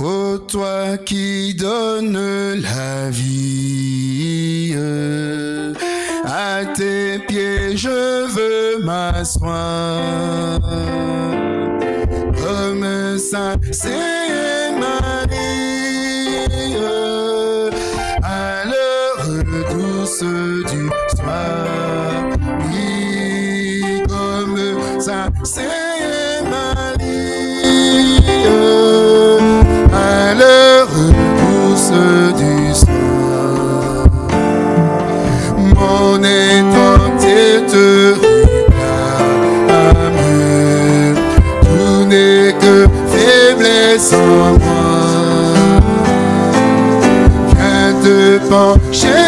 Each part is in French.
Ô toi qui donnes la vie, à tes pieds je veux m'asseoir. Comme ça, te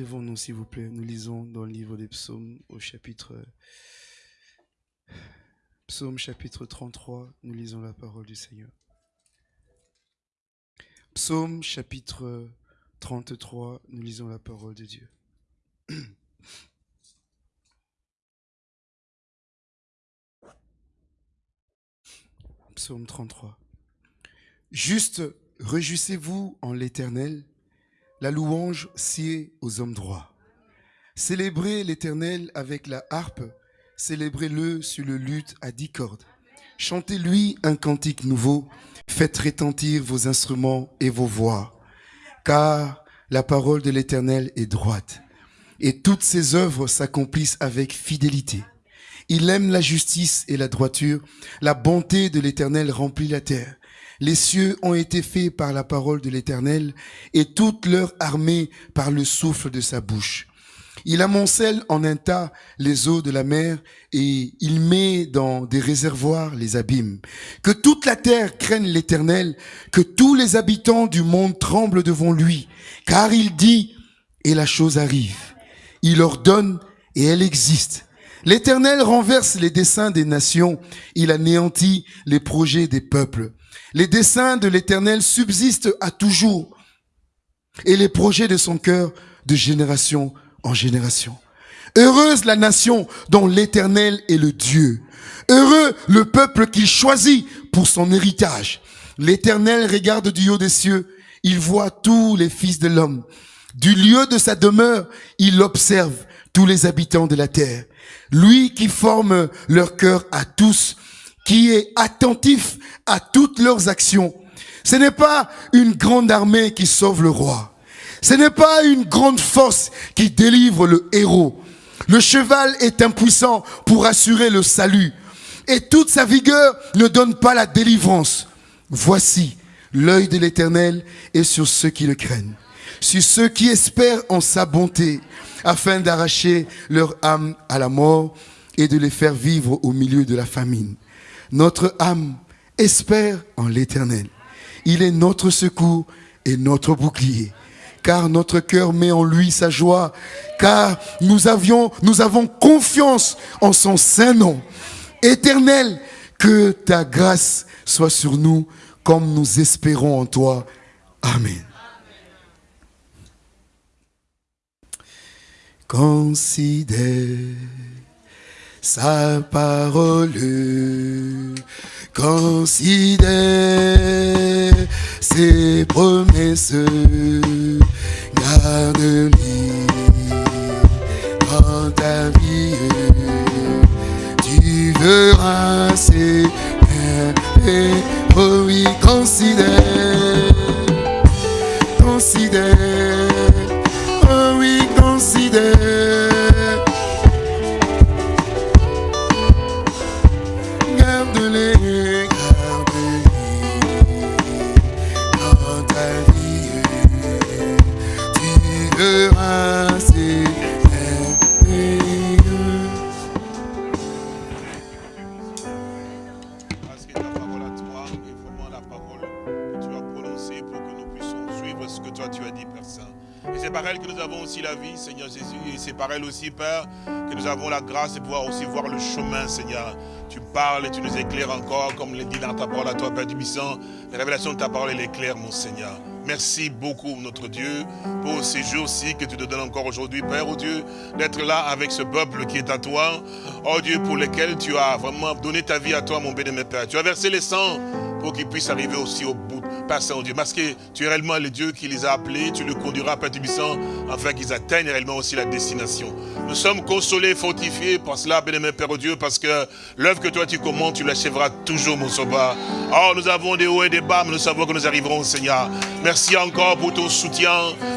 Lèvons-nous s'il vous plaît. Nous lisons dans le livre des psaumes au chapitre... Psaume chapitre 33. Nous lisons la parole du Seigneur. Psaume chapitre 33. Nous lisons la parole de Dieu. Psaume 33. Juste, réjouissez-vous en l'Éternel, la louange sied aux hommes droits. Célébrez l'Éternel avec la harpe, célébrez-le sur le luth à dix cordes. Chantez-lui un cantique nouveau, faites retentir vos instruments et vos voix, car la parole de l'Éternel est droite, et toutes ses œuvres s'accomplissent avec fidélité. Il aime la justice et la droiture, la bonté de l'Éternel remplit la terre. Les cieux ont été faits par la parole de l'Éternel, et toute leur armée par le souffle de sa bouche. Il amoncelle en un tas les eaux de la mer, et il met dans des réservoirs les abîmes. Que toute la terre craigne l'Éternel, que tous les habitants du monde tremblent devant lui, car il dit, et la chose arrive. Il ordonne, et elle existe. L'Éternel renverse les desseins des nations, il anéantit les projets des peuples. Les desseins de l'Éternel subsistent à toujours, et les projets de son cœur de génération en génération. Heureuse la nation dont l'Éternel est le Dieu. Heureux le peuple qu'il choisit pour son héritage. L'Éternel regarde du haut des cieux, il voit tous les fils de l'homme. Du lieu de sa demeure, il observe tous les habitants de la terre. Lui qui forme leur cœur à tous, qui est attentif à toutes leurs actions. Ce n'est pas une grande armée qui sauve le roi. Ce n'est pas une grande force qui délivre le héros. Le cheval est impuissant pour assurer le salut. Et toute sa vigueur ne donne pas la délivrance. Voici, l'œil de l'éternel est sur ceux qui le craignent, sur ceux qui espèrent en sa bonté, afin d'arracher leur âme à la mort et de les faire vivre au milieu de la famine. Notre âme espère en l'éternel. Il est notre secours et notre bouclier. Car notre cœur met en lui sa joie. Car nous avions, nous avons confiance en son saint nom. Éternel, que ta grâce soit sur nous comme nous espérons en toi. Amen. Considère sa parole. Considère ses promesses, garde-les dans ta vie. Tu verras ses oh oui, considère, considère, oh oui, considère. La vie, Seigneur Jésus. Et c'est par elle aussi, Père, que nous avons la grâce de pouvoir aussi voir le chemin, Seigneur. Tu parles et tu nous éclaires encore, comme le dit dans ta parole à toi, Père du Puissant. La révélation de ta parole, elle éclaire, mon Seigneur. Merci beaucoup, notre Dieu, pour ces jours-ci que tu te donnes encore aujourd'hui, Père, oh Dieu, d'être là avec ce peuple qui est à toi. Oh Dieu, pour lequel tu as vraiment donné ta vie à toi, mon béni, Père. Tu as versé les sangs pour qu'ils puissent arriver aussi au bout, Père Saint-Dieu. Parce que tu es réellement le Dieu qui les a appelés, tu le conduiras, Père Tubissant, afin qu'ils atteignent réellement aussi la destination. Nous sommes consolés, fortifiés par cela, béni, Père Dieu, parce que l'œuvre que toi tu commandes, tu l'achèveras toujours, mon sauveur. Oh, nous avons des hauts et des bas, mais nous savons que nous arriverons, Seigneur. Merci encore pour ton soutien.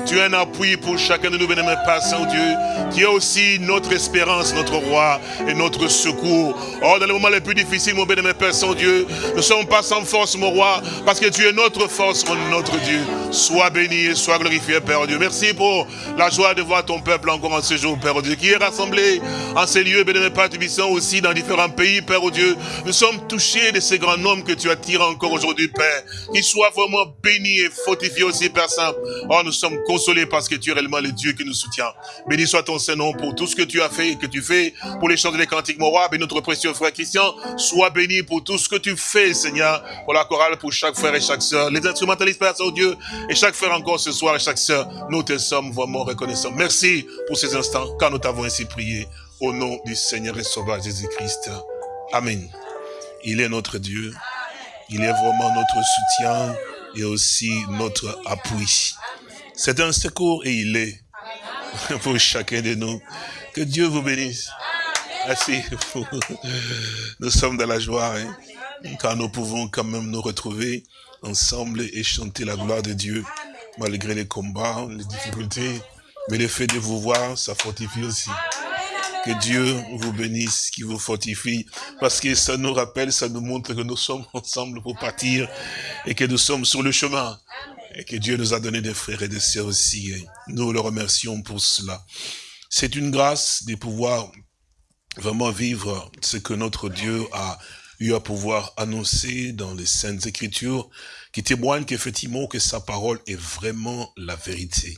Tu es un appui pour chacun de nous, béni, Père Saint-Dieu, qui est aussi notre espérance, notre roi et notre secours. Oh, dans les moments les plus difficiles, mon béni, Père Saint-Dieu, nous ne sommes pas sans force, mon roi, parce que tu es notre force, notre Dieu. Sois béni et sois glorifié, Père Dieu. Merci pour la joie de voir ton peuple encore en ce jour, Père Dieu, qui est rassemblé en ces lieux, béni, Père Tubissant, aussi dans différents pays, Père Dieu. Nous sommes touchés de ces grands noms que tu attires encore aujourd'hui, Père. Qu'ils soient vraiment bénis et aussi, Père Saint. Oh, nous sommes consolés parce que tu es réellement le Dieu qui nous soutient. Béni soit ton Saint-Nom pour tout ce que tu as fait et que tu fais pour les chants des cantiques, mon roi. Béni notre précieux frère Christian. Sois béni pour tout ce que tu fais, Seigneur, pour la chorale, pour chaque frère et chaque sœur. Les instrumentalistes, Père Saint-Dieu, et chaque frère encore ce soir et chaque sœur. Nous te sommes vraiment reconnaissants. Merci pour ces instants, car nous t'avons ainsi prié. Au nom du Seigneur et Sauveur Jésus-Christ. Amen. Il est notre Dieu. Il est vraiment notre soutien et aussi notre appui. C'est un secours et il est pour chacun de nous. Que Dieu vous bénisse. Merci. Nous sommes dans la joie, hein, car nous pouvons quand même nous retrouver ensemble et chanter la gloire de Dieu, malgré les combats, les difficultés. Mais le fait de vous voir, ça fortifie aussi. Que Dieu vous bénisse, qui vous fortifie, parce que ça nous rappelle, ça nous montre que nous sommes ensemble pour partir et que nous sommes sur le chemin. Et que Dieu nous a donné des frères et des sœurs aussi. Nous le remercions pour cela. C'est une grâce de pouvoir vraiment vivre ce que notre Dieu a eu à pouvoir annoncer dans les Saintes Écritures, qui témoignent qu'effectivement que sa parole est vraiment la vérité.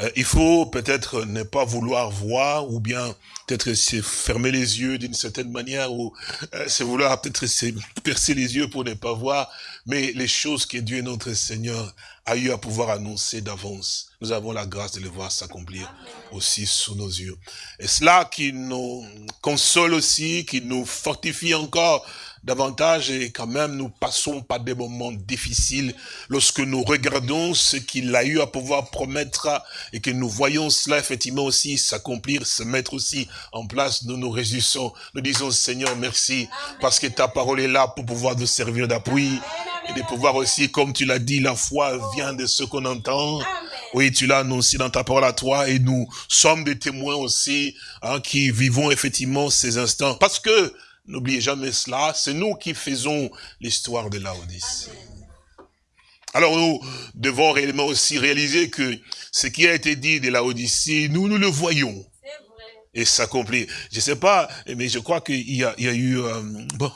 Euh, il faut peut-être ne pas vouloir voir ou bien peut-être se fermer les yeux d'une certaine manière ou euh, se vouloir peut-être se percer les yeux pour ne pas voir, mais les choses que Dieu notre Seigneur a eu à pouvoir annoncer d'avance, nous avons la grâce de les voir s'accomplir aussi sous nos yeux. Et cela qui nous console aussi, qui nous fortifie encore davantage et quand même nous passons par des moments difficiles lorsque nous regardons ce qu'il a eu à pouvoir promettre et que nous voyons cela effectivement aussi s'accomplir, se mettre aussi en place, nous nous réjouissons. Nous disons Seigneur merci parce que ta parole est là pour pouvoir nous servir d'appui et de pouvoir aussi, comme tu l'as dit, la foi vient de ce qu'on entend. Oui, tu l'as annoncé dans ta parole à toi et nous sommes des témoins aussi hein, qui vivons effectivement ces instants. Parce que N'oubliez jamais cela, c'est nous qui faisons l'histoire de Laodicée. Alors nous devons réellement aussi réaliser que ce qui a été dit de Laodicée, nous, nous le voyons. Et s'accomplit. Je ne sais pas, mais je crois qu'il y, a, eu... Euh, bon,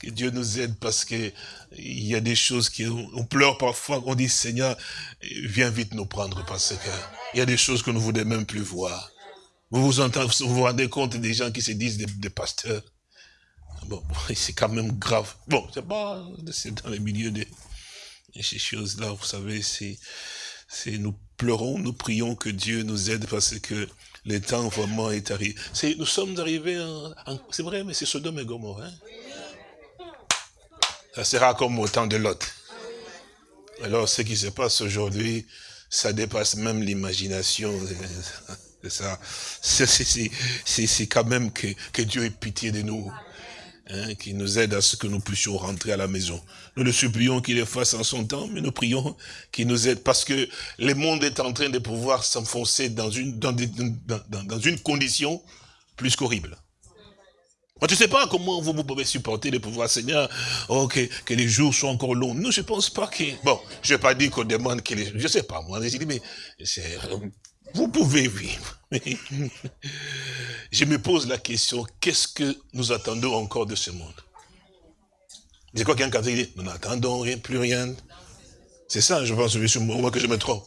que Dieu nous aide parce que il y a des choses qui on pleure parfois, on dit Seigneur, viens vite nous prendre parce que il y a des choses que nous ne voulons même plus voir. Vous vous, entendez, vous vous rendez compte des gens qui se disent des, pasteurs Bon, c'est quand même grave. Bon, c'est pas dans les milieux de, ces choses-là, vous savez, c'est nous pleurons, nous prions que Dieu nous aide parce que le temps vraiment est arrivé. Nous sommes arrivés, c'est vrai, mais c'est Sodome et Gomorrhe. Hein? Ça sera comme au temps de Lot. Alors, ce qui se passe aujourd'hui, ça dépasse même l'imagination ça. C'est quand même que, que, Dieu ait pitié de nous. hein, qui nous aide à ce que nous puissions rentrer à la maison. Nous le supplions qu'il le fasse en son temps, mais nous prions qu'il nous aide parce que le monde est en train de pouvoir s'enfoncer dans une, dans, dans, une condition plus qu'horrible. Moi, je ne sais pas comment vous, vous pouvez supporter le pouvoir Seigneur, oh, que, les jours soient encore longs. Non, je ne pense pas que... Bon, je vais pas dire qu'on demande que les... Je ne sais pas, moi, je dis, mais vous pouvez vivre. Je me pose la question, qu'est-ce que nous attendons encore de ce monde? C'est quoi qu'un dit, nous n'attendons rien, plus rien. C'est ça, je pense, moi que je me trompe.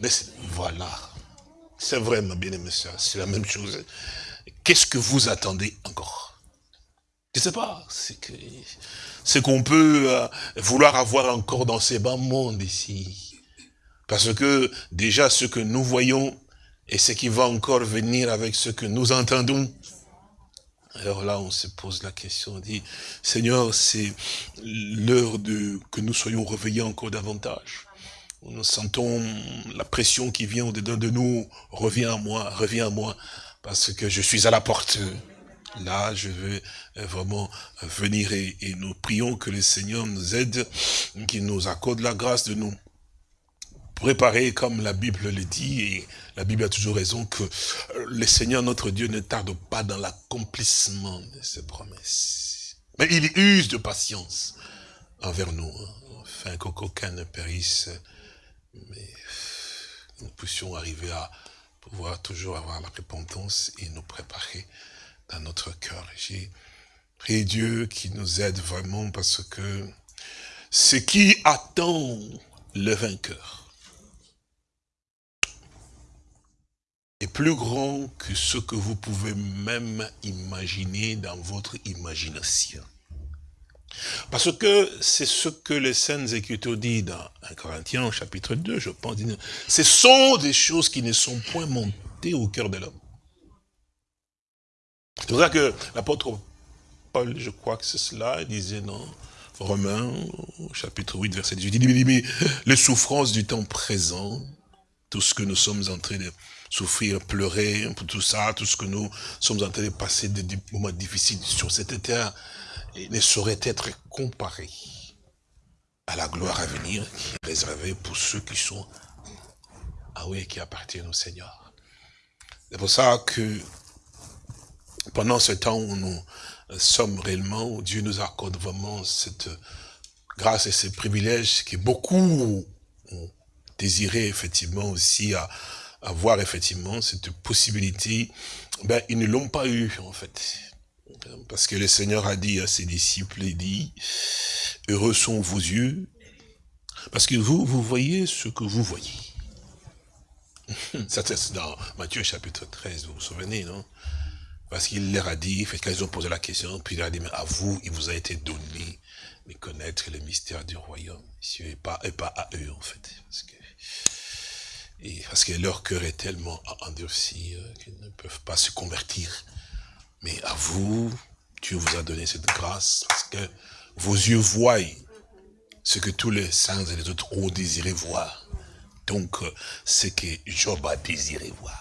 Mais voilà. C'est vrai, ma bien-aimée c'est la même chose. Qu'est-ce que vous attendez encore? Je ne sais pas. C'est qu'on peut euh, vouloir avoir encore dans ces bas mondes ici. Parce que déjà, ce que nous voyons et ce qui va encore venir avec ce que nous entendons. Alors là, on se pose la question, on dit, Seigneur, c'est l'heure de que nous soyons réveillés encore davantage. Nous sentons la pression qui vient au-dedans de nous, reviens à moi, reviens à moi, parce que je suis à la porte. Là, je veux vraiment venir et, et nous prions que le Seigneur nous aide, qu'il nous accorde la grâce de nous préparer comme la Bible le dit, et la Bible a toujours raison, que le Seigneur notre Dieu ne tarde pas dans l'accomplissement de ses promesses. Mais il use de patience envers nous, hein, afin qu'aucun ne périsse, mais nous puissions arriver à pouvoir toujours avoir la repentance et nous préparer dans notre cœur. J'ai prié Dieu qui nous aide vraiment parce que ce qui attend le vainqueur, est plus grand que ce que vous pouvez même imaginer dans votre imagination. Parce que c'est ce que les Saintes Écritures disent dans 1 Corinthiens chapitre 2, je pense. Ce sont des choses qui ne sont point montées au cœur de l'homme. C'est pour ça que l'apôtre Paul, je crois que c'est cela, il disait dans Romains, chapitre 8, verset 18, il dit, mais les souffrances du temps présent, tout ce que nous sommes en train de souffrir, pleurer, pour tout ça, tout ce que nous sommes en train de passer des moments difficiles sur cette terre, ne saurait être comparé à la gloire à venir qui est réservée pour ceux qui sont, ah oui, qui appartiennent au Seigneur. C'est pour ça que pendant ce temps où nous sommes réellement, où Dieu nous accorde vraiment cette grâce et ce privilège que beaucoup ont désiré effectivement aussi à, avoir effectivement cette possibilité, ben, ils ne l'ont pas eu, en fait. Parce que le Seigneur a dit à ses disciples, il dit, heureux sont vos yeux, parce que vous, vous voyez ce que vous voyez. Ça, c'est dans Matthieu chapitre 13, vous vous souvenez, non? Parce qu'il leur a dit, fait qu'ils ont posé la question, puis il leur a dit, mais à vous, il vous a été donné de connaître le mystère du royaume, et pas, et pas à eux, en fait. Parce que parce que leur cœur est tellement endurci euh, qu'ils ne peuvent pas se convertir. Mais à vous, Dieu vous a donné cette grâce parce que vos yeux voient ce que tous les saints et les autres ont désiré voir. Donc, euh, ce que Job a désiré voir.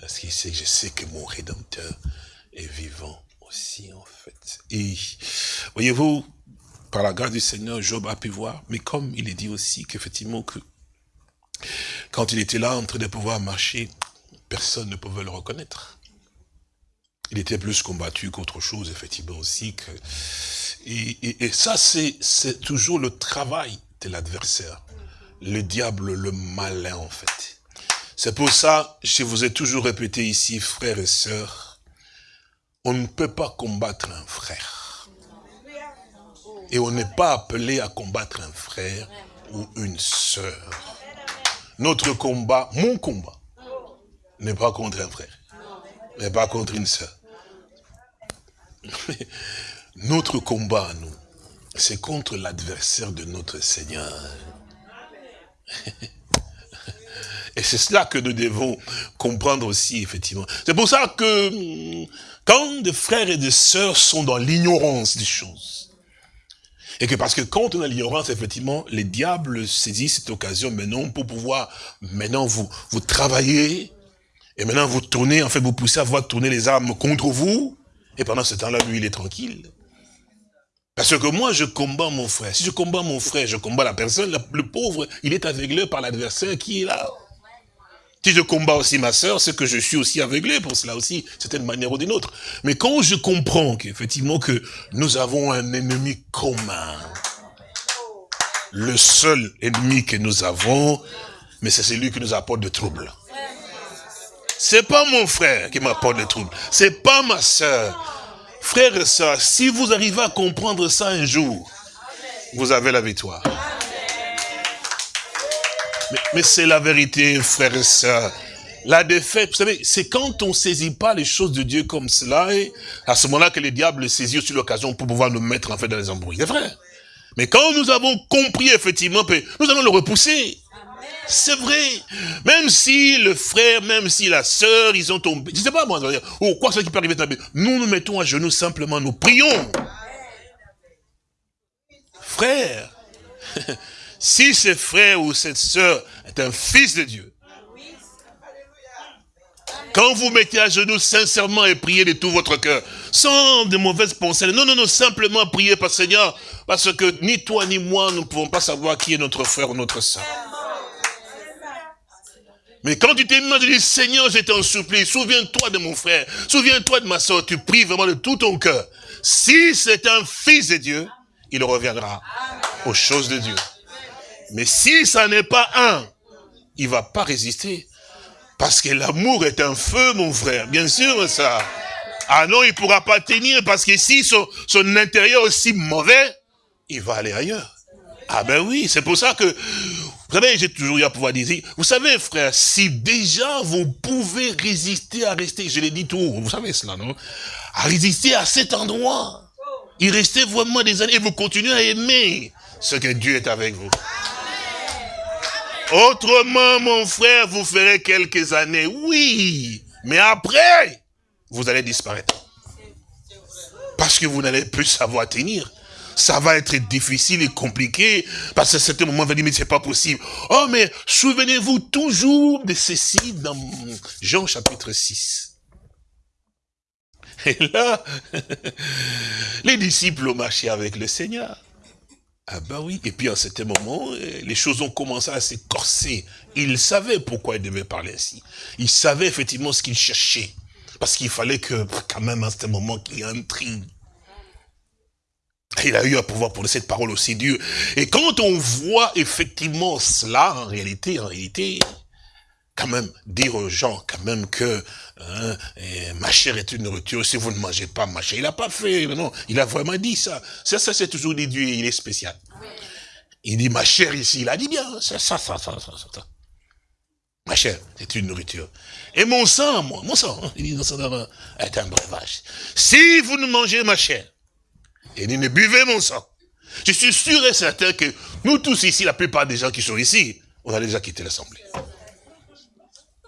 Parce qu'il sait je sais que mon Rédempteur est vivant aussi, en fait. Et, voyez-vous, par la grâce du Seigneur, Job a pu voir, mais comme il est dit aussi qu'effectivement, que quand il était là, en train de pouvoir marcher, personne ne pouvait le reconnaître. Il était plus combattu qu'autre chose, effectivement, aussi. Que... Et, ça, c'est toujours le travail de l'adversaire. Le diable, le malin, en fait. C'est pour ça, je vous ai toujours répété ici, frères et sœurs, on ne peut pas combattre un frère. Et on n'est pas appelé à combattre un frère ou une sœur. Notre combat, mon combat, n'est pas contre un frère, n'est pas contre une sœur. Notre combat, nous, c'est contre l'adversaire de notre Seigneur. Et c'est cela que nous devons comprendre aussi, effectivement. C'est pour ça que quand des frères et des sœurs sont dans l'ignorance des choses, et que parce que quand on a l'ignorance, effectivement, les diables saisissent cette occasion maintenant pour pouvoir, maintenant vous, vous travailler, et maintenant vous tournez, en fait vous poussez à voir tourner les armes contre vous, Et pendant ce temps-là, lui, il est tranquille. Parce que moi, je combats mon frère. Si je combats mon frère, je combats la personne. Le pauvre, il est aveuglé par l'adversaire qui est là. Si je combats aussi ma soeur, c'est que je suis aussi aveuglé pour cela aussi, c'est une manière ou d'une autre. Mais quand je comprends qu'effectivement que nous avons un ennemi commun, le seul ennemi que nous avons, mais c'est celui qui nous apporte des troubles. C'est pas mon frère qui m'apporte des troubles, c'est pas ma soeur. Frère et soeur, si vous arrivez à comprendre ça un jour, vous avez la victoire. Mais, c'est la vérité, frère et soeur. La défaite, vous savez, c'est quand on saisit pas les choses de Dieu comme cela, et à ce moment-là que les diables saisit aussi l'occasion pour pouvoir nous mettre en fait dans les embrouilles. C'est vrai. Mais quand nous avons compris effectivement, nous allons le repousser. C'est vrai. Même si le frère, même si la sœur, ils ont tombé. Je sais pas moi, ou quoi ce qui peut arriver. Nous nous mettons à genoux simplement, nous prions. Frère, si ce frère ou cette sœur est un fils de Dieu, quand vous mettez à genoux sincèrement et priez de tout votre cœur, sans de mauvaises pensées, non, non, non, simplement priez par Seigneur, parce que ni toi ni moi, nous ne pouvons pas savoir qui est notre frère ou notre sœur. Mais quand tu t'es tu dis, Seigneur, je t'en supplie, souviens-toi de mon frère, souviens-toi de ma soeur, tu pries vraiment de tout ton cœur. Si c'est un fils de Dieu, il reviendra aux choses de Dieu. Mais si ça n'est pas un, il va pas résister. Parce que l'amour est un feu, mon frère. Bien sûr, ça. Ah non, il pourra pas tenir parce que si son, son intérieur est aussi mauvais, il va aller ailleurs. Ah ben oui, c'est pour ça que, vous savez, j'ai toujours eu à pouvoir dire, vous savez frère, si déjà vous pouvez résister à rester, je l'ai dit tout, vous savez cela, non? À résister à cet endroit. Il restait vraiment des années et vous continuez à aimer ce que Dieu est avec vous. Autrement, mon frère, vous ferez quelques années, oui. Mais après, vous allez disparaître. Parce que vous n'allez plus savoir tenir. Ça va être difficile et compliqué. Parce que certains moments, vous allez dire, mais c'est pas possible. Oh, mais souvenez-vous toujours de ceci dans Jean chapitre 6. Et là, les disciples ont marché avec le Seigneur. Ah ben oui, et puis à certain moment, euh, les choses ont commencé à s'écorcer. Il savait pourquoi il devait parler ainsi. Il savait effectivement ce qu'il cherchait. Parce qu'il fallait que, quand même, à ce moment, qu'il y ait un tri. Il a eu à pouvoir pour cette parole aussi Dieu. Et quand on voit effectivement cela, en réalité, en réalité, quand même dire aux gens quand même que hein, ma chair est une nourriture, si vous ne mangez pas ma chair. Il n'a pas fait, non, il a vraiment dit ça. Ça, ça c'est toujours dit Dieu, il est spécial. Il dit ma chair ici, il a dit bien, ça, ça, ça, ça, ça, Ma chair, c'est une nourriture. Et mon sang, moi, mon sang, hein, il dit, sang est un breuvage. Si vous ne mangez ma chair, et ne buvez mon sang, je suis sûr et certain que nous tous ici, la plupart des gens qui sont ici, on a déjà quitté l'Assemblée.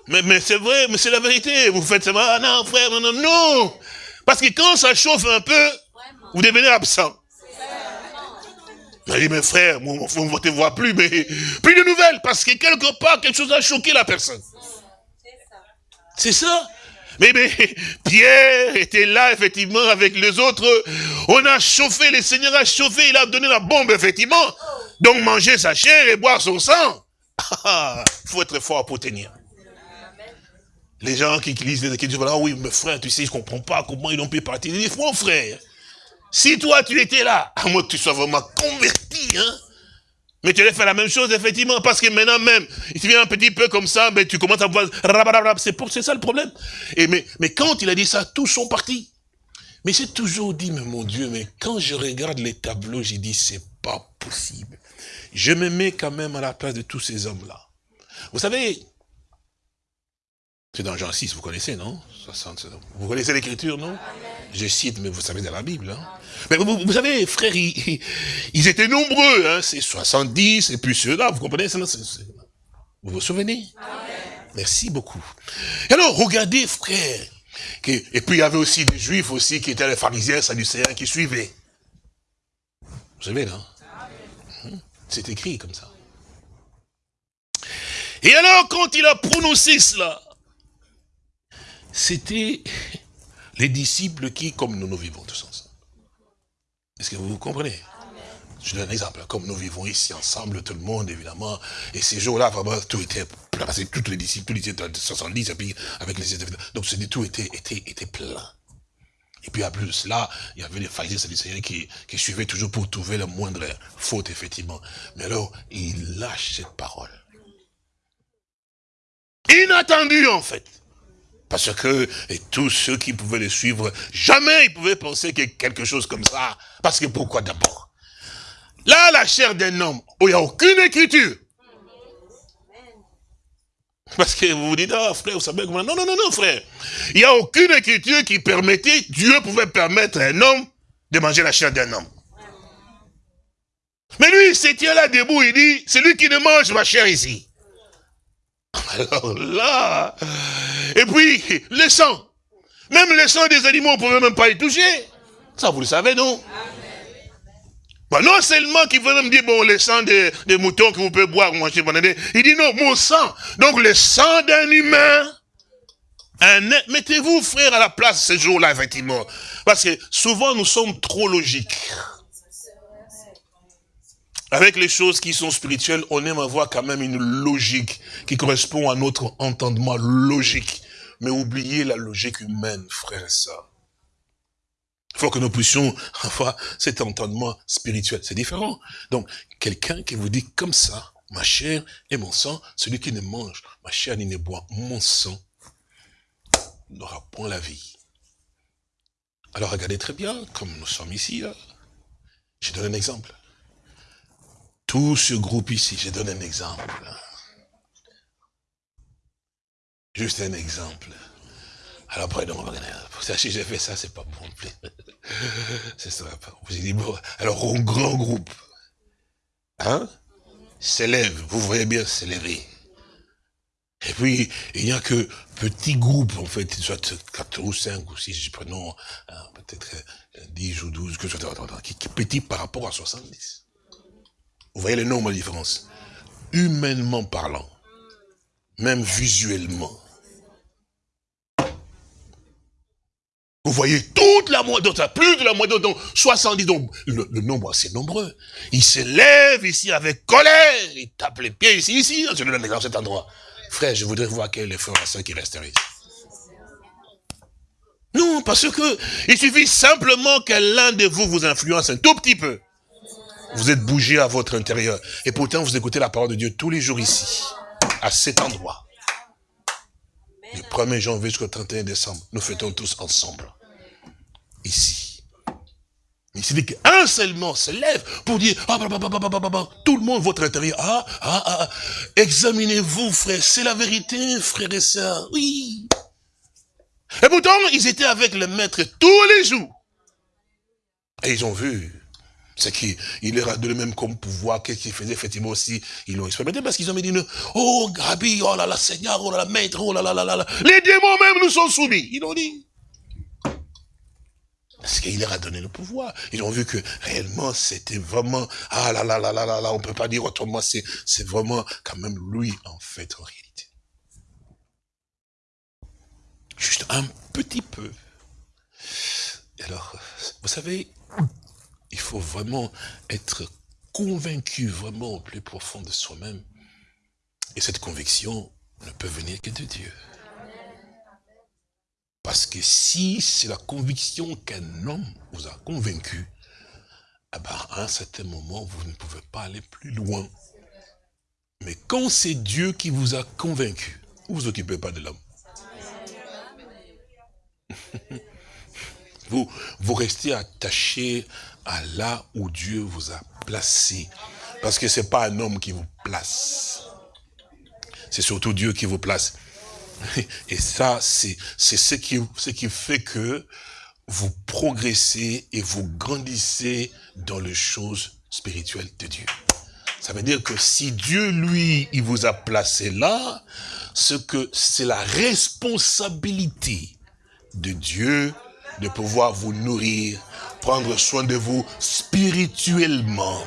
Mais, mais c'est vrai, mais c'est la vérité. Vous faites ça, ah non, frère, non, non, non. Parce que quand ça chauffe un peu, vous devenez absent. Je dit, mes frères, on ne te voit plus, mais plus de nouvelles, parce que quelque part, quelque chose a choqué la personne. C'est ça. Mais, mais Pierre était là, effectivement, avec les autres. On a chauffé, le Seigneur a chauffé, il a donné la bombe, effectivement. Donc manger sa chair et boire son sang. Il ah, faut être fort pour tenir. Les gens qui, lisent les disent, voilà, oui, mais frère, tu sais, je ne comprends pas comment ils ont pu partir. Ils disent, mon frère, si toi tu étais là, à moins que tu sois vraiment converti, hein, mais tu allais faire la même chose, effectivement, parce que maintenant même, il te vient un petit peu comme ça, mais tu commences à voir, c'est ça le problème. Et mais, mais quand il a dit ça, tous sont partis. Mais j'ai toujours dit, mais mon Dieu, mais quand je regarde les tableaux, j'ai dit, c'est pas possible. Je me mets quand même à la place de tous ces hommes-là. Vous savez, c'est dans Jean 6, vous connaissez, non? Vous connaissez l'écriture, non? Je cite, mais vous savez dans la Bible. Hein. Mais vous, savez, frères, ils, étaient nombreux, hein. C'est 70, et puis ceux-là, vous comprenez Vous vous souvenez? Merci beaucoup. alors, regardez, frère, et puis il y avait aussi des juifs aussi qui étaient les pharisiens, sadducéens, qui suivaient. Vous savez, là hum, C'est écrit comme ça. Et alors, quand il a prononcé cela, c'était Les disciples qui, comme nous, nous vivons tous ensemble. Est-ce que vous comprenez? Je donne un exemple, comme nous vivons ici ensemble, tout le monde, évidemment, et ces jours-là, vraiment, tout était plein, parce que toutes les disciples, tout était 70, et puis avec les donc tout était, était, était plein. Et puis, à plus de cela, il y avait les pharisiens et qui, qui suivaient toujours pour trouver la moindre faute, effectivement. Mais alors, il lâche cette parole. Inattendu, en fait. Parce que tous ceux qui pouvaient le suivre, jamais ils pouvaient penser que quelque chose comme ça. Parce que pourquoi d'abord? Là, la chair d'un homme, où il n'y a aucune écriture. Parce que vous vous dites, ah frère, vous savez comment... Non, non, non, non, frère. Il n'y a aucune écriture qui permettait, Dieu pouvait permettre à un homme de manger la chair d'un homme. Mais lui, il se tient là debout, il dit, c'est lui qui ne mange ma chair ici. Alors là, et puis, le sang. Même le sang des animaux, on ne pouvait même pas y toucher. Ça, vous le savez, non? Non seulement qu'il veut me dire, bon, le sang des, moutons que vous pouvez boire, manger, il dit non, mon sang. Donc le sang d'un humain, mettez-vous, frère, à la place ce jour-là, effectivement. Parce que souvent, nous sommes trop logiques. Avec les choses qui sont spirituelles, on aime avoir quand même une logique qui correspond à notre entendement logique. Mais oubliez la logique humaine, frère et sœurs. Il faut que nous puissions avoir cet entendement spirituel. C'est différent. Donc, quelqu'un qui vous dit comme ça, ma chair et mon sang, celui qui ne mange ma chair ni ne boit mon sang, n'aura point la vie. Alors regardez très bien, comme nous sommes ici, là. Je donne un exemple. Tout ce groupe ici, je donne un exemple. Juste un exemple. Alors après, non, si j'ai fait ça, c'est pas bon c'est ça. Vous dit, bon, alors un grand groupe, hein, s'élève, vous voyez bien s'élever. Et puis, il n'y a que petits groupes, en fait, soit 4 ou 5 ou 6, prenons hein, peut-être 10 ou 12, que qui, qui petit par rapport à 70. Vous voyez le nombre de différence. Humainement parlant, même visuellement, Vous voyez toute la moitié, plus de la moitié, donc 70, donc le, nombre assez nombreux. Il se lève ici avec colère, il tape les pieds ici, ici, je le dans cet endroit. Frère, je voudrais voir quel est le frère qui resteraient ici. Non, parce que il suffit simplement que l'un de vous vous influence un tout petit peu. Vous êtes bougé à votre intérieur. Et pourtant, vous écoutez la parole de Dieu tous les jours ici, à cet endroit. Du 1er janvier jusqu'au 31 décembre, nous fêtons tous ensemble. Ici. Il s'est dit qu'un seulement se lève pour dire, ah, bah, bah, bah, tout le monde, votre intérieur, ah, ah, ah, examinez-vous, frère, c'est la vérité, frère et sœurs, oui. Et pourtant, ils étaient avec le maître tous les jours. Et ils ont vu c'est qu'il leur a donné même comme pouvoir, qu'est-ce qu'il faisait effectivement aussi, ils l'ont expérimenté parce qu'ils ont dit, oh Gabi, oh là là, Seigneur, oh là là, Maître, oh là là là là, les démons même nous sont soumis. Ils l'ont dit. Parce qu'il leur a donné le pouvoir. Ils ont vu que réellement c'était vraiment, ah là là là là là là, on peut pas dire autrement, c'est vraiment quand même lui en fait en réalité. Juste un petit peu. Alors, vous savez, il faut vraiment être convaincu vraiment au plus profond de soi-même. Et cette conviction ne peut venir que de Dieu. Parce que si c'est la conviction qu'un homme vous a convaincu, eh ben, à un certain moment, vous ne pouvez pas aller plus loin. Mais quand c'est Dieu qui vous a convaincu, vous ne vous occupez pas de l'homme. vous, restez attaché à là où Dieu vous a placé. Parce que ce n'est pas un homme qui vous place. C'est surtout Dieu qui vous place. Et ça, c'est ce qui, ce qui fait que vous progressez et vous grandissez dans les choses spirituelles de Dieu. Ça veut dire que si Dieu, lui, il vous a placé là, ce que c'est la responsabilité de Dieu de pouvoir vous nourrir prendre soin de vous spirituellement.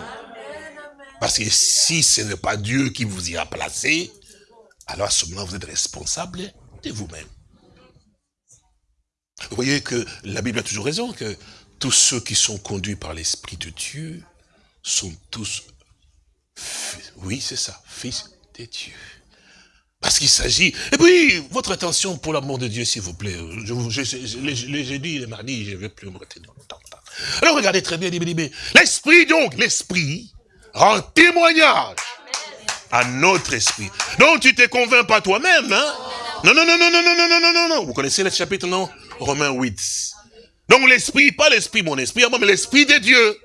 Parce que si ce n'est pas Dieu qui vous y a placé, alors à ce moment vous êtes responsable de vous-même. Vous voyez que la Bible a toujours raison, que tous ceux qui sont conduits par l'Esprit de Dieu sont tous, oui c'est ça, fils de Dieu. Parce qu'il s'agit... Et puis, votre attention pour l'amour de Dieu, s'il vous plaît. Je, j'ai dit le mardi, je ne vais plus me retenir longtemps. Alors regardez très bien, l'esprit donc, l'esprit rend témoignage à notre esprit. Donc tu te convaincs pas toi-même, hein? Non, non, non, non, non, non, non, non, non, non. Vous connaissez le chapitre, non? Romains 8. Donc l'esprit, pas l'esprit, mon esprit, mais l'esprit de Dieu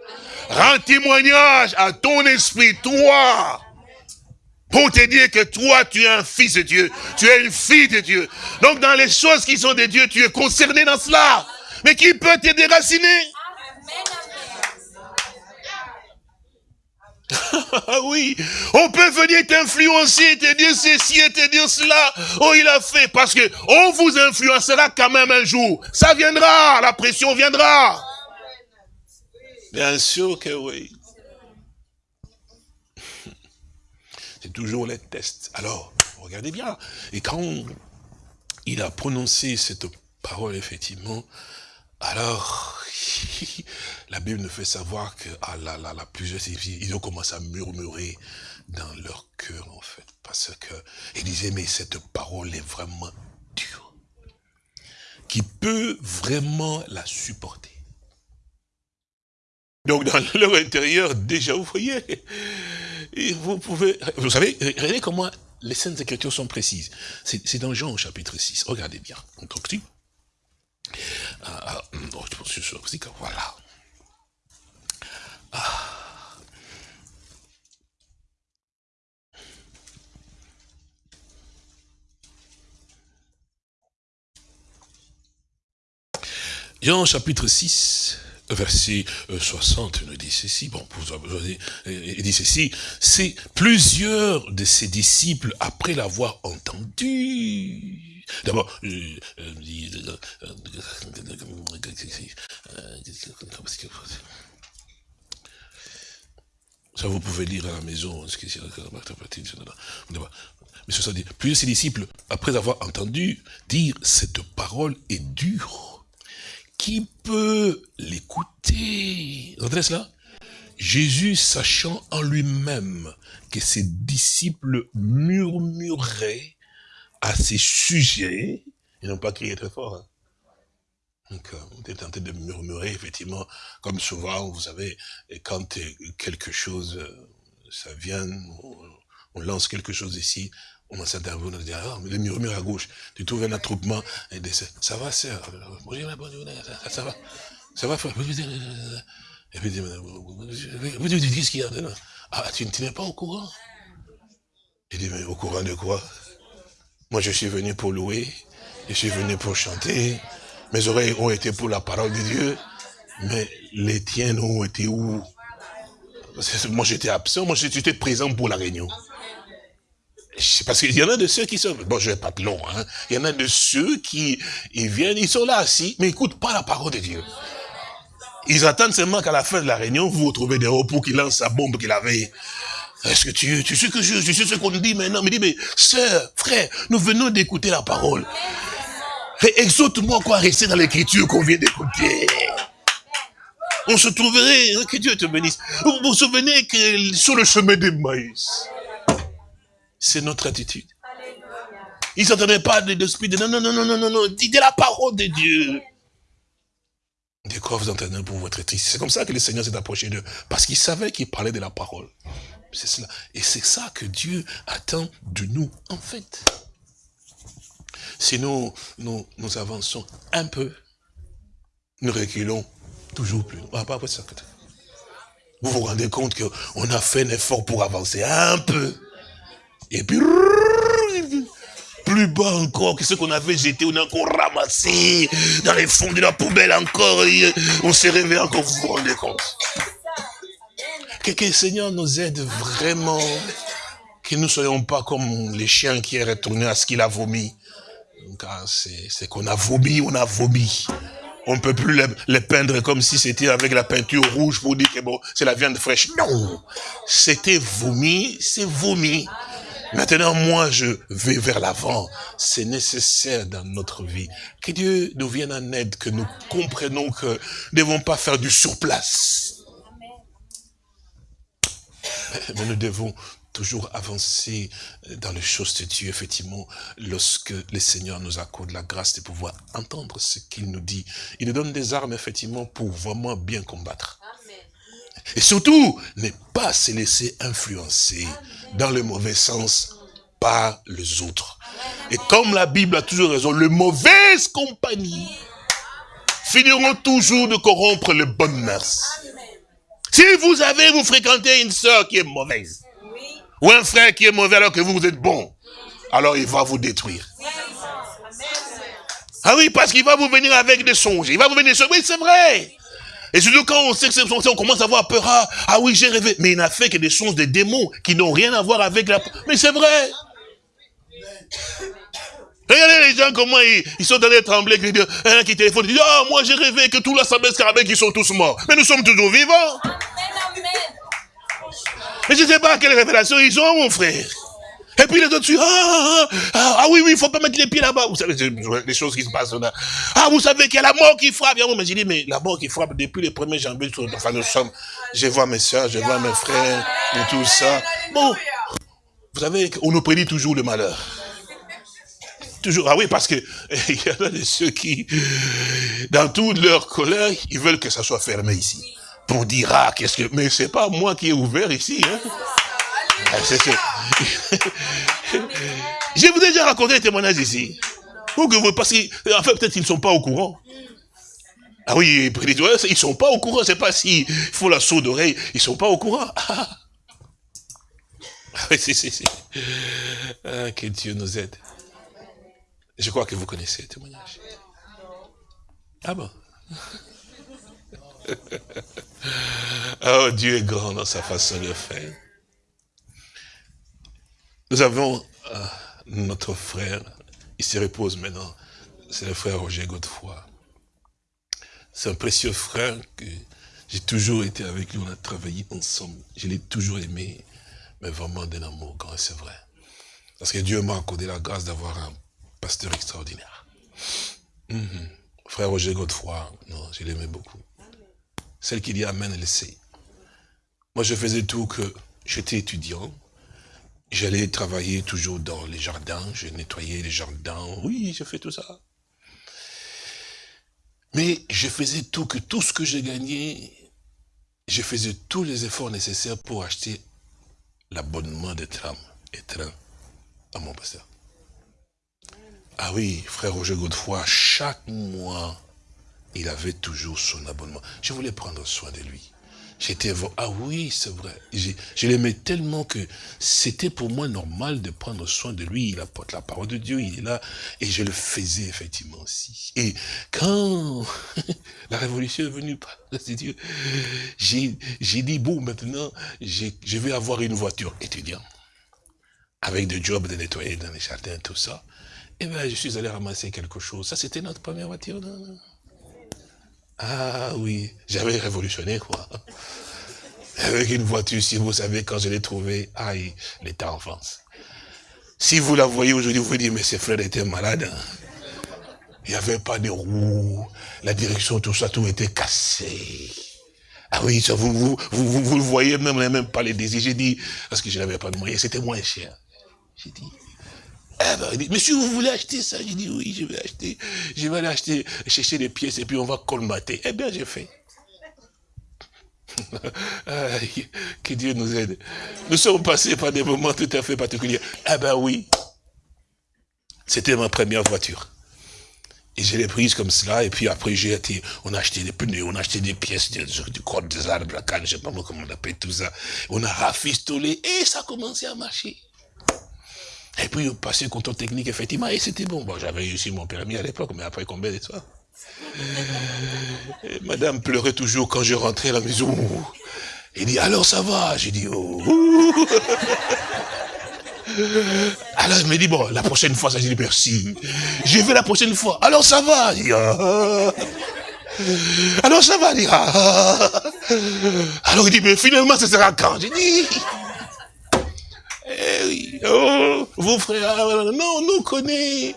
rend témoignage à ton esprit, toi. Pour te dire que toi, tu es un fils de Dieu. Tu es une fille de Dieu. Donc dans les choses qui sont de Dieu, tu es concerné dans cela. Mais qui peut te déraciner? Oui, on peut venir t'influencer te dire ceci et te dire cela. Oh, il a fait parce que on vous influencera quand même un jour. Ça viendra, la pression viendra. Bien sûr que oui. Toujours les tests. Alors, regardez bien. Et quand il a prononcé cette parole, effectivement, alors, la Bible nous fait savoir que, ah là là là, plusieurs ils ont commencé à murmurer dans leur cœur, en fait. Parce que, ils disaient, mais cette parole est vraiment dure. Qui peut vraiment la supporter? Donc, dans leur intérieur, déjà, vous voyez, vous pouvez, vous savez, regardez comment les Saintes Écritures sont précises. C'est dans Jean au chapitre 6. Regardez bien. On continue. Ah, ah, voilà. Ah. Jean chapitre 6, verset 60 nous dit ceci, bon, il dit ceci, c'est plusieurs de ses disciples, après l'avoir entendu, D'abord, ça vous pouvez lire à la maison. Mais ce dit, plusieurs ses disciples, après avoir entendu dire cette parole est dure, qui peut l'écouter Vous cela? Jésus, sachant en lui-même que ses disciples murmuraient à ces sujets, ils n'ont pas crié très fort. Hein. Donc, euh, on est tenté de murmurer, effectivement, comme souvent, vous savez, quand quelque chose, euh, ça vient, on, lance quelque chose ici, on commence à on dit, ah, le murmure à gauche, tu trouves un attroupement, et ça va, sœur, ça, ça va, ça va, frère, et puis, vous dites, qu'est-ce qu'il y a Ah, tu n'es pas au courant? Il dit, mais au courant de quoi? Moi, je suis venu pour louer, je suis venu pour chanter. Mes oreilles ont été pour la parole de Dieu, mais les tiennes ont été où? Moi, j'étais absent, moi, j'étais présent pour la réunion. Parce qu'il y en a de ceux qui sont... Bon, je vais pas long, hein. Il y en a de ceux qui ils viennent, ils sont là assis, mais ils n'écoutent pas la parole de Dieu. Ils attendent seulement qu'à la fin de la réunion, vous retrouvez des repos qui lancent la bombe qu'il avait. Est-ce que tu, tu sais que je, je sais ce qu'on dit maintenant? Mais dit, mais sœur, frère, nous venons d'écouter la parole. Exhorte-moi quoi rester dans l'écriture qu'on vient d'écouter. On se trouverait, hein, que Dieu te bénisse. Vous vous souvenez que sur le chemin des maïs, c'est notre attitude. Ils s'entendaient pas de l'esprit de non, non, non, non, non, non, non, dites la parole de Dieu. De quoi vous entendez pour votre triste? C'est comme ça que le Seigneur s'est approché d'eux. Parce qu'il savait qu'il parlait de la parole. C'est cela. Et c'est ça que Dieu attend de nous, en fait. Si nous, nous, avançons un peu, nous reculons toujours plus. Ah, pas ça. Vous vous rendez compte qu'on a fait un effort pour avancer un peu. Et puis, plus bas encore que ce qu'on avait jeté, on a encore ramassé dans les fonds de la poubelle encore. on s'est réveillé encore, vous vous rendez compte? Que, le Seigneur nous aide vraiment. Que nous ne soyons pas comme les chiens qui est retourné à ce qu'il a vomi. C'est qu'on a vomi, on a vomi. On ne peut plus les, peindre comme si c'était avec la peinture rouge pour dire que bon, c'est la viande fraîche. Non, c'était vomi, c'est vomi. Maintenant, moi, je vais vers l'avant. C'est nécessaire dans notre vie. Que Dieu nous vienne en aide, que nous comprenons que nous ne devons pas faire du surplace. Mais nous devons toujours avancer dans les choses de Dieu, effectivement, lorsque le Seigneur nous accorde la grâce de pouvoir entendre ce qu'il nous dit. Il nous donne des armes, effectivement, pour vraiment bien combattre. Et surtout, ne pas se laisser influencer dans le mauvais sens par les autres. Et comme la Bible a toujours raison, les mauvaises compagnies finiront toujours de corrompre les bonnes mœurs. Si vous avez, vous fréquentez une sœur qui est mauvaise, ou un frère qui est mauvais alors que vous, vous êtes bon, alors il va vous détruire. Ah oui, parce qu'il va vous venir avec des songes. Il va vous venir, oui, c'est vrai. Et surtout quand on sait que c'est on commence à avoir peur. Ah, ah, oui, j'ai rêvé. Mais il n'a fait que des songes des démons qui n'ont rien à voir avec la... Mais c'est vrai. Regardez les gens, comment ils, sont dans les tremblés, qui, un qui téléphone, dit, ah, moi j'ai rêvé que tout l'assemblée scarabée qui sont tous morts. Mais nous sommes toujours vivants. Mais je ne sais pas quelle révélation ils ont, mon frère. Et puis les autres, ah, ah, ah, ah, oui, oui, il faut pas mettre les pieds là-bas. Vous savez, les choses qui se passent là. Ah, vous savez qu'il y a la mort qui frappe. Mais j'ai dit, mais la mort qui frappe depuis les premiers janvier, enfin nous sommes, je vois mes soeurs, je vois mes frères, et tout ça. Bon, vous savez, on nous prédit toujours le malheur. Toujours, ah oui, parce que il y en a de ceux qui, dans toute leur colère, ils veulent que ça soit fermé ici. Pour dire, ah, qu'est-ce que, mais c'est pas moi qui ai ouvert ici, hein. Ah, Je vous ai déjà raconté des témoignages ici. que vous, parce qu'en fait, peut-être qu'ils ne sont pas au courant. Ah oui, ils ne sont pas au courant. C'est pas s'il faut la sourde d'oreille. Ils ne sont pas au courant. Ah, oui, si, si, si. Ah, que Dieu nous aide. Je crois que vous connaissez le témoignage. Ah bon? Oh, Dieu est grand dans sa façon de faire. Nous avons euh, notre frère, il se repose maintenant, c'est le frère Roger Godefroy. C'est un précieux frère que j'ai toujours été avec lui, on a travaillé ensemble. Je l'ai toujours aimé, mais vraiment d'un amour grand, c'est vrai. Parce que Dieu m'a accordé la grâce d'avoir un pasteur extraordinaire. Mhm. Frère Roger Godefroy, non, je l'aimais beaucoup. Celle qui dit Amen, elle sait. Moi, je faisais tout que j'étais étudiant, J'allais travailler toujours dans les jardins, je nettoyais les jardins, oui, je fais tout ça. Mais je faisais tout, que tout ce que j'ai gagné, je faisais tous les efforts nécessaires pour acheter l'abonnement de tram et train à mon pasteur. Ah oui, frère Roger Godefroy, chaque mois, il avait toujours son abonnement. Je voulais prendre soin de lui. J'étais, ah oui, c'est vrai. Je, l'aimais tellement que c'était pour moi normal de prendre soin de lui. Il apporte la parole de Dieu, il est là. Et je le faisais effectivement aussi. Et quand la révolution est venue, Dieu, j'ai dit, bon, maintenant, je vais avoir une voiture étudiante. Avec des jobs de nettoyer dans les jardins, tout ça. Et bien, je suis allé ramasser quelque chose. Ça, c'était notre première voiture. Non ah oui, j'avais révolutionné quoi. Avec une voiture, si vous savez, quand je l'ai trouvée, aïe, l'état en France. Si vous la voyez aujourd'hui, vous vous dites, mais ces frères étaient malades. Hein. Il n'y avait pas de roues, la direction, tout ça, tout était cassé. Ah oui, ça, vous, vous, vous, vous, le voyez même, même pas les désirs. J'ai dit, parce que je n'avais pas de moyens, c'était moins cher. J'ai dit, eh ben, il dit, monsieur, vous voulez acheter ça J'ai dit, oui, je vais acheter. Je vais aller acheter, chercher des pièces et puis on va colmater. Eh bien, j'ai fait. que Dieu nous aide. Nous sommes passés par des moments tout à fait particuliers. Eh ben oui. C'était ma première voiture. Et je l'ai prise comme cela, et puis après j'ai été, on a acheté des pneus, on a acheté des pièces du, du corps des arbres, la canne, je sais pas comment on appelle tout ça. On a rafistolé, et ça a commencé à marcher. Et puis, passait le contrôle technique, effectivement, et c'était bon. Bon, j'avais réussi mon permis à l'époque, mais après combien temps Madame pleurait toujours quand je rentrais à la maison. Il dit, alors ça va J'ai dit, oh. Alors il me dit, bon, la prochaine fois, ça, j'ai dit merci. Je vais la prochaine fois. Alors ça va ah. Alors ça va? Dit, ah. Alors il dit, mais finalement, ce sera quand J'ai dit, eh oui. Oh, vos frères, non, on nous connaît.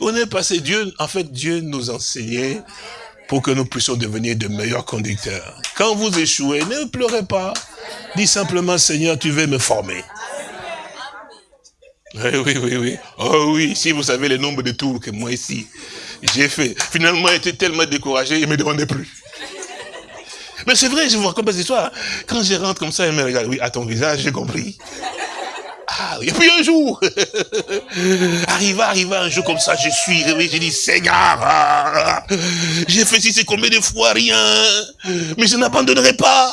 On est passé, Dieu, en fait, Dieu nous enseignait pour que nous puissions devenir de meilleurs conducteurs. Quand vous échouez, ne pleurez pas. Dis simplement, Seigneur, tu veux me former. Oui, oui, oui, oui. Oh oui, si vous savez le nombre de tours que moi ici, j'ai fait. Finalement, j'étais tellement découragé, il ne me demandait plus. Mais c'est vrai, je vous raconte des histoires. Quand je rentre comme ça, il me regarde, oui, à ton visage, j'ai compris. Ah, et puis un jour, arriva, arriva un jour comme ça, je suis réveillé, j'ai dit, Seigneur, j'ai fait si c'est combien de fois rien, mais je n'abandonnerai pas.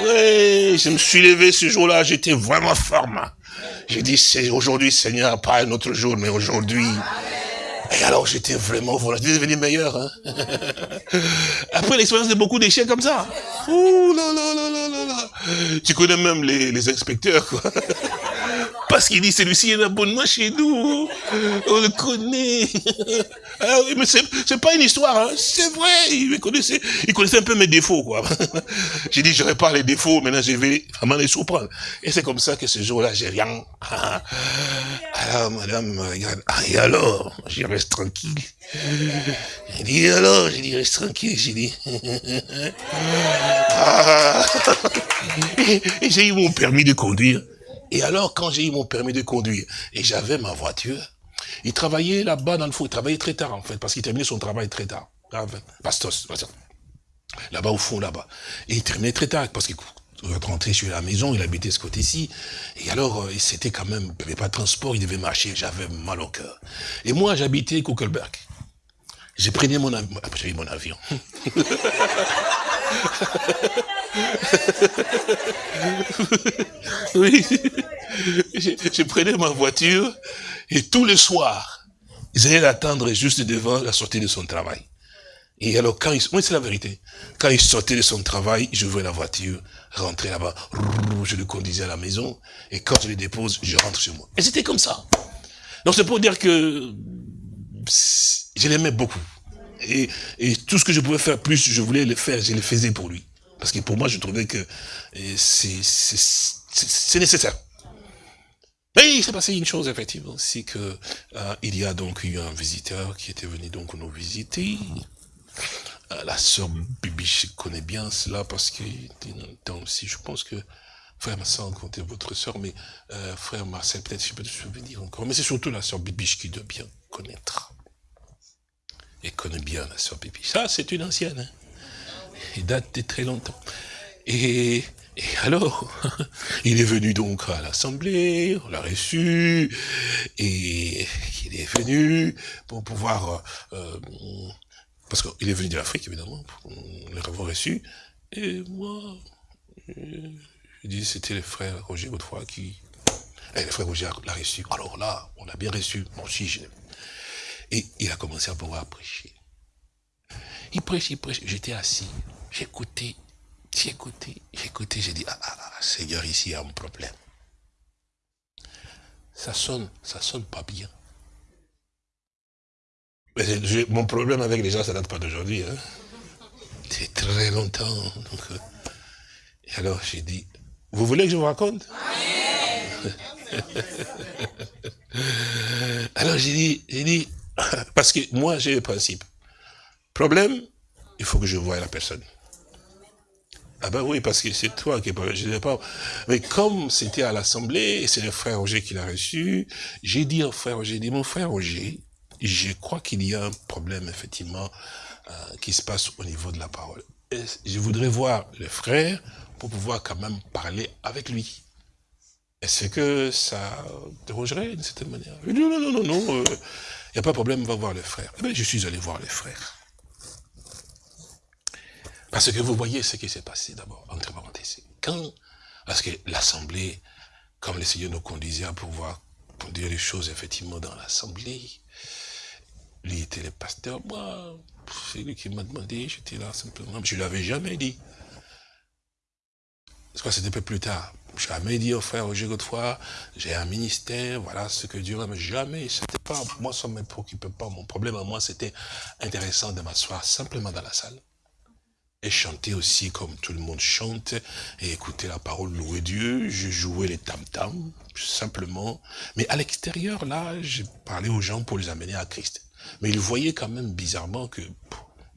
Oui, je me suis levé ce jour-là, j'étais vraiment ferme. J'ai dit, c'est aujourd'hui, Seigneur, pas un autre jour, mais aujourd'hui. Et alors j'étais vraiment, voilà, j'étais devenu meilleur. Hein. Après l'expérience de beaucoup d'échecs comme ça. Ouh là là là là là là. Tu connais même les, les inspecteurs, quoi. Parce qu'il dit, celui-ci est un abonnement chez nous. On le connaît. Ah oui, mais c'est pas une histoire, hein. c'est vrai. Il connaissait, il connaissait un peu mes défauts, quoi. J'ai dit, je répare les défauts, maintenant je vais vraiment les surprendre. Et c'est comme ça que ce jour-là, j'ai rien. Alors, madame regarde, ah, et alors? J'y reste tranquille. J'ai dit, alors? J'ai dit, reste tranquille, j'ai dit. Ah. Et j'ai eu mon permis de conduire. Et alors, quand j'ai eu mon permis de conduire, et j'avais ma voiture, il travaillait là-bas dans le fond, il travaillait très tard en fait, parce qu'il terminait son travail très tard. Bastos, là-bas au fond, là-bas. Et il terminait très tard, parce qu'il rentrait sur la maison, il habitait ce côté-ci. Et alors, euh, c'était quand même, il n'y avait pas de transport, il devait marcher, j'avais mal au cœur. Et moi, j'habitais Kuckelberg. J'ai pris mon, avion. J'ai mon avion. Oui. Je, prenais ma voiture et tous les soirs, ils allaient l'attendre juste devant la sortie de son travail. Et alors, quand il, moi, c'est la vérité. Quand il sortait de son travail, j'ouvrais la voiture, rentrais là-bas, je le conduisais à la maison, et quand je le dépose, je rentre chez moi. Et c'était comme ça. Donc, c'est pour dire que je l'aimais beaucoup. Et, et, tout ce que je pouvais faire plus, je voulais le faire, je le faisais pour lui. Parce que pour moi, je trouvais que c'est nécessaire. Mais il s'est passé une chose, effectivement, c'est que euh, il y a donc eu un visiteur qui était venu donc nous visiter. Euh, la sœur Bibi connaît bien cela parce que dans aussi, je pense que frère Marcel comptait votre sœur, mais euh, frère Marcel, peut-être je peux te souvenir encore. Mais c'est surtout la sœur Bibiche qui doit bien connaître. Et connaît bien la sœur Bibiche. Ça, c'est une ancienne. Hein. Il date de très longtemps. Et, alors, il est venu donc à l'Assemblée, on l'a reçu, et il est venu pour pouvoir... Euh, parce qu'il est venu de l'Afrique, évidemment, pour l'avoir reçu. Et moi, je dis, c'était le frère Roger Godefroy qui... Et le frère Roger l'a reçu. Alors là, on l'a bien reçu. Moi aussi, je Et il a commencé à pouvoir prêcher. Prêche, il prêche. J'étais assis. J'écoutais, j'écoutais, j'écoutais, j'ai dit, ah, ah, ah, Seigneur, ici, il y a un problème. Ça sonne, ça sonne pas bien. Mais mon problème avec les gens, ça date pas d'aujourd'hui. Hein. C'est très longtemps. Euh. et alors, j'ai dit, vous voulez que je vous raconte? Alors, j'ai dit, j'ai dit, parce que moi, j'ai le principe. Problème, il faut que je voie la personne. Ah ben oui, parce que c'est toi qui sais pas. Mais comme c'était à l'Assemblée, et c'est le frère Roger qui l'a reçu, j'ai dit au frère Roger, dit, mon frère Roger, je crois qu'il y a un problème, effectivement, euh, qui se passe au niveau de la parole. Je voudrais voir le frère pour pouvoir quand même parler avec lui. Est-ce que ça dérangerait d'une certaine manière? Non, non, non, non, non, il euh, n'y a pas de problème, va voir le frère. Eh bien, je suis allé voir le frère. Parce que vous voyez ce qui s'est passé d'abord, entre parenthèses. Quand, parce que l'Assemblée, comme le Seigneur nous conduisait à pouvoir conduire les choses effectivement dans l'Assemblée, lui était le pasteur, moi, c'est lui qui m'a demandé, j'étais là simplement, je ne l'avais jamais dit. Parce que c'était un peu plus tard. Jamais dit au frère Roger Godefroy, j'ai un ministère, voilà ce que Dieu mais jamais, c'était pas, moi ça ne me préoccupait pas, mon problème à moi c'était intéressant de m'asseoir simplement dans la salle et chanter aussi comme tout le monde chante, et écouter la parole, louer Dieu, je jouais les tam-tams, simplement. Mais à l'extérieur, là, j'ai parlé aux gens pour les amener à Christ. Mais ils voyaient quand même bizarrement que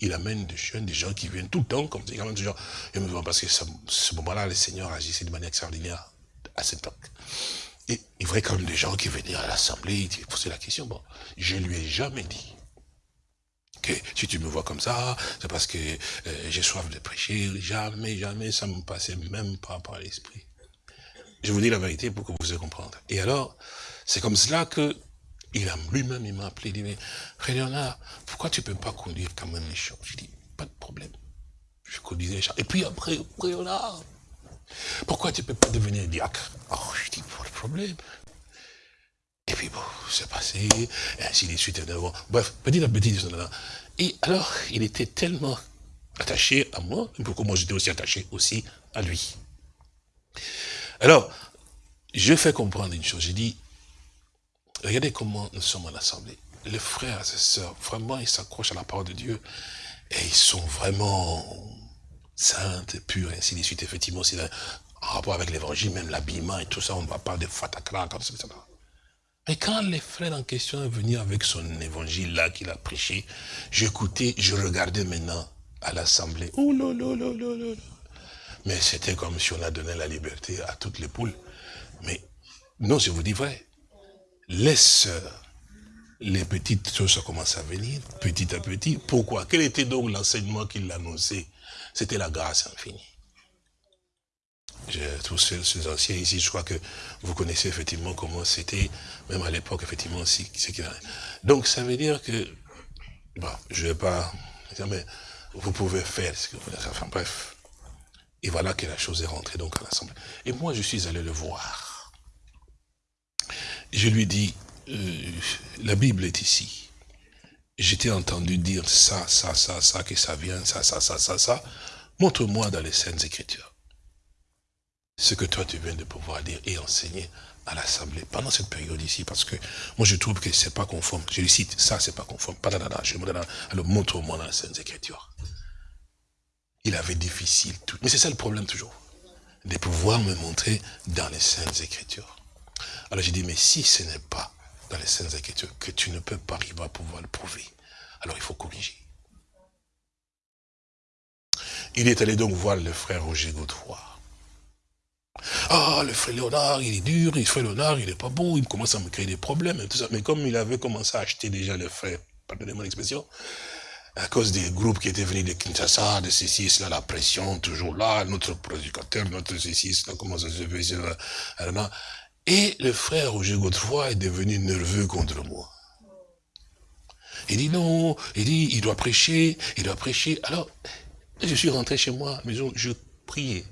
il amène des jeunes, des gens qui viennent tout le temps, comme quand même gens. Et parce que ce, moment-là, le Seigneur agissait de manière extraordinaire à cette époque. Et il voyait quand même des gens qui venaient à l'assemblée, ils posaient la question. Bon, je lui ai jamais dit que si tu me vois comme ça, c'est parce que euh, j'ai soif de prêcher. Jamais, jamais, ça me passait même pas par l'esprit. Je vous dis la vérité pour que vous puissiez comprendre. Et alors, c'est comme cela que il a lui-même, il m'a appelé, il dit, mais Léonard, pourquoi tu ne peux pas conduire quand même les champs Je dis, pas de problème. Je conduisais les champs. Et puis après, Léonard, pourquoi tu ne peux pas devenir diacre? Oh, je dis, pas de problème. Et puis bon, c'est passé, et ainsi de suite. Bref, petit à petit, et alors, il était tellement attaché à moi, pourquoi moi j'étais aussi attaché aussi à lui. Alors, je fais comprendre une chose, j'ai dit, regardez comment nous sommes en assemblée. Les frères et sœurs, vraiment, ils s'accrochent à la parole de Dieu, et ils sont vraiment saintes, pures, et ainsi de suite. Effectivement, c'est en rapport avec l'évangile, même l'habillement et tout ça, on ne va pas de fatakra, etc. Mais quand les frères en question est venu avec son évangile là qu'il a prêché, j'écoutais, je regardais maintenant à l'assemblée. Oh là là là là là. Mais c'était comme si on a donné la liberté à toutes les poules. Mais non, je vous dis vrai. Laisse les petites choses commencent à venir, petit à petit. Pourquoi? Quel était donc l'enseignement qu'il annonçait? C'était la grâce infinie tous ces, anciens ici, je crois que vous connaissez effectivement comment c'était, même à l'époque, effectivement, aussi. Donc, ça veut dire que, bon, je ne vais pas mais vous pouvez faire ce que vous voulez. Enfin, bref. Et voilà que la chose est rentrée donc à l'Assemblée. Et moi, je suis allé le voir. Je lui dis, euh, la Bible est ici. J'étais entendu dire ça, ça, ça, ça, que ça vient, ça, ça, ça, ça, ça. Montre-moi dans les Saintes Écritures ce que toi tu viens de pouvoir dire et enseigner à l'Assemblée pendant cette période ici, parce que moi je trouve que c'est pas conforme. Je le cite, ça c'est pas conforme. Je me alors montre-moi dans les Saintes Écritures. Il avait difficile tout. Mais c'est ça le problème toujours. De pouvoir me montrer dans les Saintes Écritures. Alors j'ai dit, mais si ce n'est pas dans les Saintes Écritures que tu ne peux pas arriver à pouvoir le prouver, alors il faut corriger. Il est allé donc voir le frère Roger Godefroy. Ah, le frère Léonard, il est dur, le frère Léonard, il n'est pas bon, il commence à me créer des problèmes et. Mais comme il avait commencé à acheter déjà le frère, pardonnez-moi l'expression, à cause des groupes qui étaient venus de Kinshasa, de ceci, cela, la pression, toujours là, notre prédicateur, notre ceci, cela, comment ça se fait, Et le frère Roger Godefroy est devenu nerveux contre moi. Il dit non, il dit, il doit prêcher, il doit prêcher. Alors, je suis rentré chez moi maison, je priais.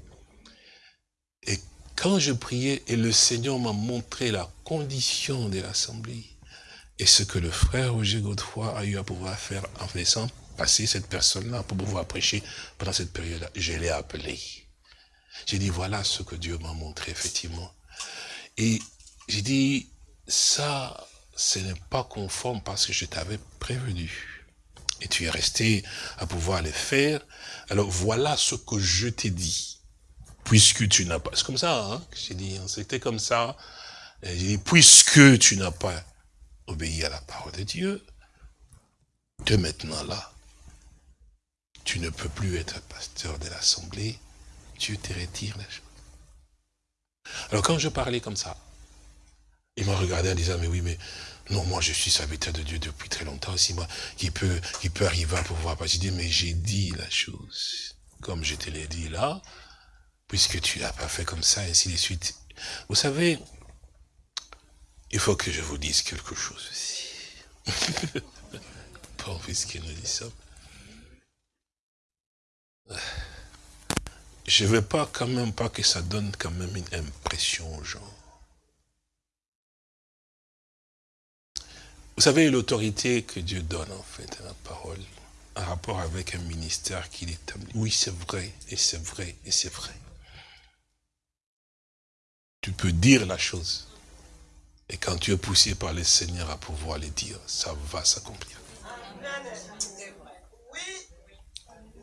Quand je priais, et le Seigneur m'a montré la condition de l'assemblée, et ce que le frère Roger Godefroy a eu à pouvoir faire en laissant passer cette personne-là pour pouvoir prêcher pendant cette période-là, je l'ai appelé. J'ai dit, voilà ce que Dieu m'a montré, effectivement. Et j'ai dit, ça, ce n'est pas conforme parce que je t'avais prévenu. Et tu es resté à pouvoir le faire. Alors voilà ce que je t'ai dit puisque tu n'as pas... C'est comme ça, hein, j'ai dit, hein, c'était comme ça. J'ai dit, puisque tu n'as pas obéi à la parole de Dieu, de maintenant là, tu ne peux plus être pasteur de l'assemblée, Dieu te retire la chose. Alors quand je parlais comme ça, il m'a regardé en disant, mais oui, mais non, moi je suis serviteur de Dieu depuis très longtemps aussi, moi, qui peut, qui peut arriver à pouvoir pas. J'ai dit, mais j'ai dit la chose, comme je te l'ai dit là, puisque tu l'as pas fait comme ça, et ainsi de suite. Vous savez, il faut que je vous dise quelque chose aussi. Pas puisque nous dit ça. Je ne veux pas quand même pas que ça donne quand même une impression aux gens. Vous savez, l'autorité que Dieu donne en fait à la parole, en rapport avec un ministère qu'il établit. Oui, c'est vrai, et c'est vrai, et c'est vrai tu peux dire la chose. Et quand tu es poussé par le Seigneur à pouvoir le dire, ça va s'accomplir.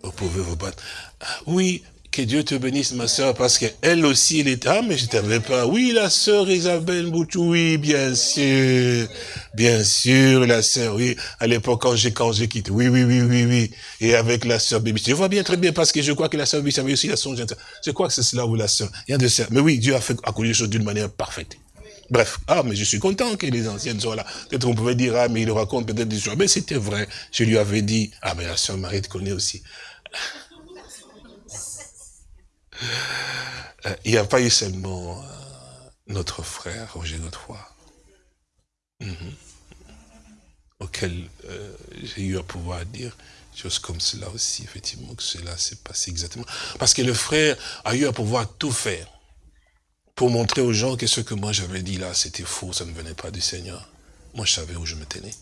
Vous pouvez vous battre. Ah, oui, que Dieu te bénisse, ma soeur, parce qu'elle aussi, elle est... Ah, mais je t'avais pas... Oui, la sœur Isabelle Boutou, oui, bien sûr. Bien sûr, la sœur, oui. À l'époque, quand j'ai quand j'ai quitté. Oui, oui, oui, oui, oui. Et avec la sœur Bibi. Je vois bien, très bien, parce que je crois que la sœur Bibi avait aussi la songe. Je crois que c'est cela ou la sœur. Il y a de ça. Mais oui, Dieu a fait accomplir les choses d'une manière parfaite. Bref, ah, mais je suis content que les anciennes soient là. Peut-être qu'on pouvait dire, ah, mais il raconte peut-être des choses. Mais c'était vrai. Je lui avais dit, ah, mais la sœur Marie te connaît aussi. Euh, il n'y a pas eu seulement euh, notre frère, Roger Godefroy, mhm. auquel euh, j'ai eu à pouvoir dire choses comme cela aussi, effectivement, que cela s'est passé exactement. Parce que le frère a eu à pouvoir tout faire pour montrer aux gens que ce que moi j'avais dit là, c'était faux, ça ne venait pas du Seigneur. Moi, je savais où je me tenais.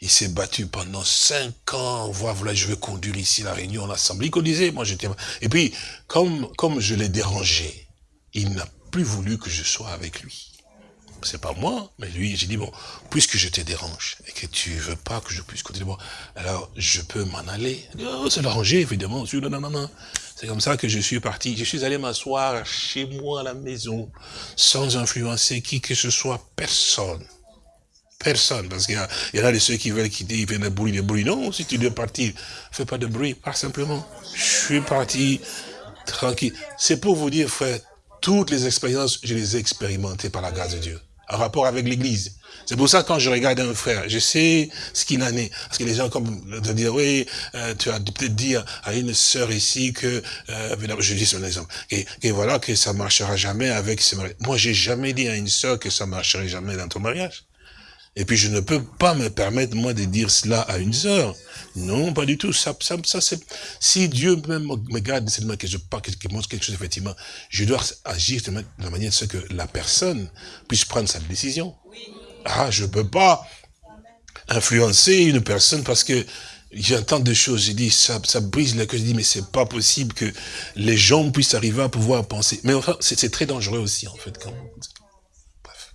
Il s'est battu pendant cinq ans. Voilà, voilà, je vais conduire ici la réunion, l'assemblée. Il disait, moi j'étais... Et puis, comme, comme je l'ai dérangé, il n'a plus voulu que je sois avec lui. C'est pas moi, mais lui, j'ai dit, bon, puisque je te dérange et que tu veux pas que je puisse continuer, bon, alors je peux m'en aller. Oh, c'est l'arranger, évidemment. C'est comme ça que je suis parti. Je suis allé m'asseoir chez moi à la maison, sans influencer qui que ce soit, personne. Personne, parce qu'il y, en a de ceux qui veulent quitter, ils viennent de bruit, de bruit. Non, si tu dois partir, fais pas de bruit, pas simplement. Je suis parti tranquille. C'est pour vous dire, frère, toutes les expériences, je les ai expérimentées par la grâce de Dieu, en rapport avec l'Église. C'est pour ça quand je regarde un frère, je sais ce qu'il en est. Parce que les gens comme de dire, oui, euh, tu as peut-être dit à une sœur ici que, euh, je dis son exemple, et, et, voilà que ça marchera jamais avec ce mariage. Moi, j'ai jamais dit à une sœur que ça marcherait jamais dans ton mariage. Et puis je ne peux pas me permettre, moi, de dire cela à une sœur. Non, pas du tout. Ça, ça, ça c'est, si Dieu même me garde main, que je parle, que montre quelque chose, effectivement, je dois agir de la manière de ce que la personne puisse prendre sa décision. Ah, je ne peux pas influencer une personne parce que j'entends des choses, j'ai dit, ça, ça brise le cœur, je dis, mais c'est pas possible que les gens puissent arriver à pouvoir penser. Mais enfin, c'est très dangereux aussi, en fait, quand Bref.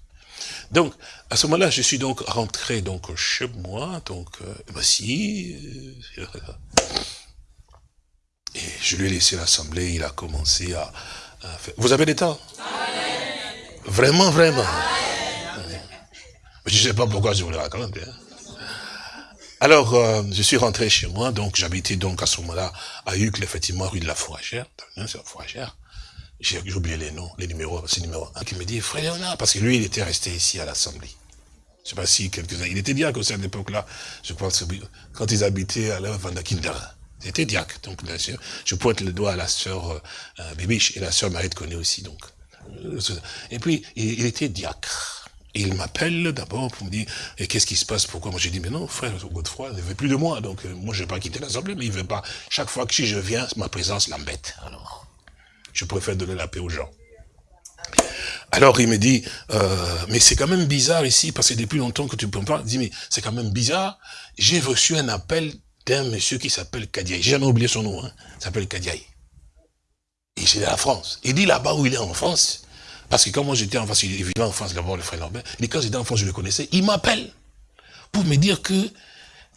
Donc, à ce moment-là, je suis donc rentré donc chez moi, donc euh, voici. Euh, et je lui ai laissé l'assemblée, il a commencé à, faire. Vous avez des temps Vraiment, vraiment. Je ne sais pas pourquoi je vous le raconte. Hein. Alors, euh, je suis rentré chez moi, donc j'habitais donc à ce moment-là à Hucle, effectivement, rue de la Fourragère. C'est la Fourragère. J'ai oublié les noms, les numéros, c'est numéro un qui me dit, frère Léonard, parce que lui, il était resté ici à l'Assemblée. Je sais pas si quelques-uns. Il était diacre aussi à l'époque-là. Je pense quand ils habitaient à la Vandakinder. Il était diacre. Donc, je pointe le doigt à la sœur euh, Bibiche et la sœur Marie connaît aussi. Donc. Et puis, il, était diacre. il m'appelle d'abord pour me dire, et qu'est-ce qui se passe, pourquoi Moi j'ai dit, mais non, frère Godefroy il ne veut plus de moi, donc euh, moi je ne vais pas quitter l'Assemblée, mais il ne veut pas. Chaque fois que je viens, ma présence l'embête. Alors, je préfère donner la paix aux gens. Alors il me dit, euh, mais c'est quand même bizarre ici, parce que depuis longtemps que tu peux pas, il dit, mais c'est quand même bizarre, j'ai reçu un appel d'un monsieur qui s'appelle Kadiaï, j'ai jamais oublié son nom, hein, il s'appelle Kadiaï. Et c'est la France. Il dit là-bas où il est en France, parce que quand moi j'étais en France, il vivait en France d'abord, le frère Norbert, et quand j'étais en France, je le connaissais, il m'appelle pour me dire que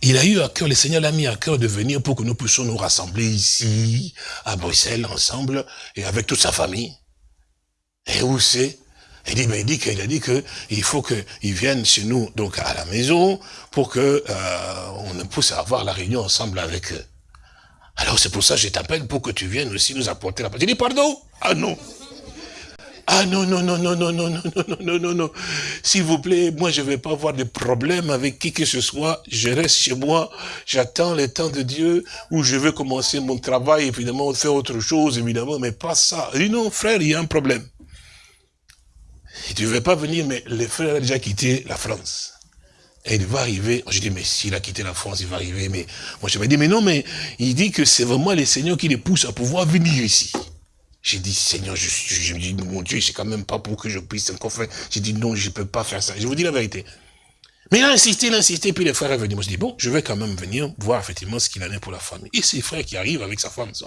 il a eu à cœur, le Seigneur l'a mis à cœur de venir pour que nous puissions nous rassembler ici, à Bruxelles, ensemble, et avec toute sa famille. Et où c'est? Il dit, mais il dit qu'il a dit qu'il faut qu'ils viennent chez nous, donc à la maison, pour que euh, on puisse avoir la réunion ensemble avec eux. Alors c'est pour ça que je t'appelle pour que tu viennes aussi nous apporter la parole. Il dit, pardon Ah non ah non, non, non, non, non, non, non, non, non, non, non. S'il vous plaît, moi je ne vais pas avoir de problème avec qui que ce soit. Je reste chez moi, j'attends le temps de Dieu où je veux commencer mon travail, évidemment, faire autre chose, évidemment, mais pas ça. Il dit non, frère, il y a un problème. Il ne devait pas venir, mais le frère a déjà quitté la France. Et il va arriver, je dis, mais s'il a quitté la France, il va arriver, mais moi je vais dire, mais non, mais il dit que c'est vraiment le Seigneur qui les pousse à pouvoir venir ici. J'ai dit, Seigneur, je, me dis, mon Dieu, c'est quand même pas pour que je puisse encore faire. J'ai dit, non, je ne peux pas faire ça. Je vous dis la vérité. Mais il a insisté, il a insisté, puis le frère est venu. Moi, je dis, bon, je vais quand même venir voir effectivement ce qu'il en est pour la famille. Et c'est frère qui arrive avec sa femme, ses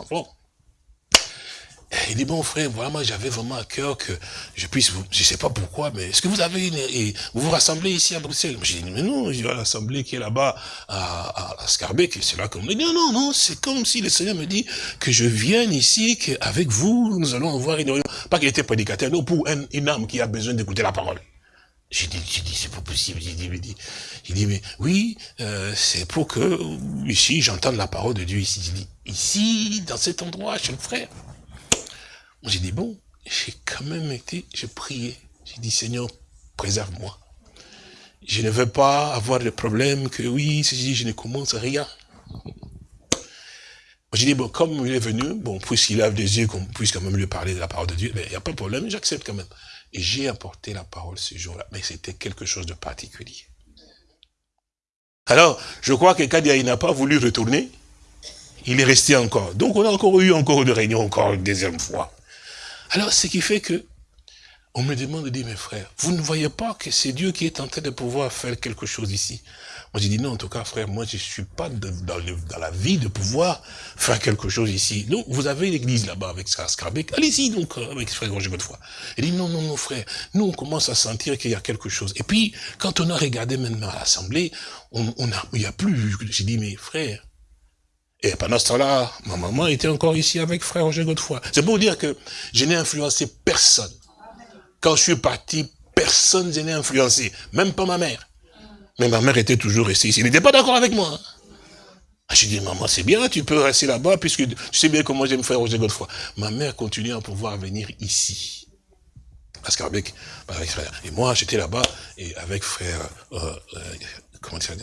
enfants. il dit, bon frère, voilà, moi j'avais vraiment à cœur que je puisse, vous, je sais pas pourquoi, mais est-ce que vous avez une, vous vous rassemblez ici à Bruxelles? J'ai dit, mais non, je vais à l'assemblée qui est là-bas à, à, Scarbeck, c'est là comme... Il dit, non, non, non, c'est comme si le Seigneur me dit que je vienne ici, qu'avec vous, nous allons avoir une. Pas qu'il était prédicateur, non, pour une âme qui a besoin d'écouter la parole. J'ai dit, j'ai dit, c'est pas possible. J'ai dit, mais, dit, dit, mais oui, euh, c'est pour que ici j'entende la parole de Dieu ici. J'ai dit, ici, dans cet endroit, chez le frère. J'ai dit, bon, j'ai quand même été, j'ai prié. J'ai dit, Seigneur, préserve-moi. Je ne veux pas avoir de problème que oui, je ne commence rien. J'ai dit, bon, comme il est venu, bon, puisqu'il a des yeux, qu'on puisse quand même lui parler de la parole de Dieu, mais il n'y a pas de problème, j'accepte quand même. Et j'ai apporté la parole ce jour-là, mais c'était quelque chose de particulier. Alors, je crois que il n'a pas voulu retourner, il est resté encore. Donc on a encore eu encore une réunion, encore une deuxième fois. Alors, ce qui fait que, on me demande de dire, mes frères, vous ne voyez pas que c'est Dieu qui est en train de pouvoir faire quelque chose ici? Moi, j'ai dit, non, en tout cas, frère, moi, je ne suis pas dans, la vie de pouvoir faire quelque chose ici. Donc, vous avez l'église là-bas avec Scarbeck, allez-y donc, euh, avec frère Roger Godefroy. Il dit, non, non, non, frère, nous, on commence à sentir qu'il y a quelque chose. Et puis, quand on a regardé maintenant l'Assemblée, on, on a, il n'y a plus, j'ai dit, mais frère, et pendant ce temps-là, ma maman était encore ici avec frère Roger Godefroy. C'est pour dire que je n'ai influencé personne. Quand je suis parti, personne ne n'ai influencé. Même pas ma mère. Mais ma mère était toujours restée ici. Elle n'était pas d'accord avec moi. Ah, j'ai dit, maman, c'est bien, tu peux rester là-bas, puisque tu sais bien comment j'aime frère Roger Godefroy. Ma mère continue à pouvoir venir ici. Parce qu'avec frère. Et moi, j'étais là-bas, et avec frère, euh, euh, comment dire,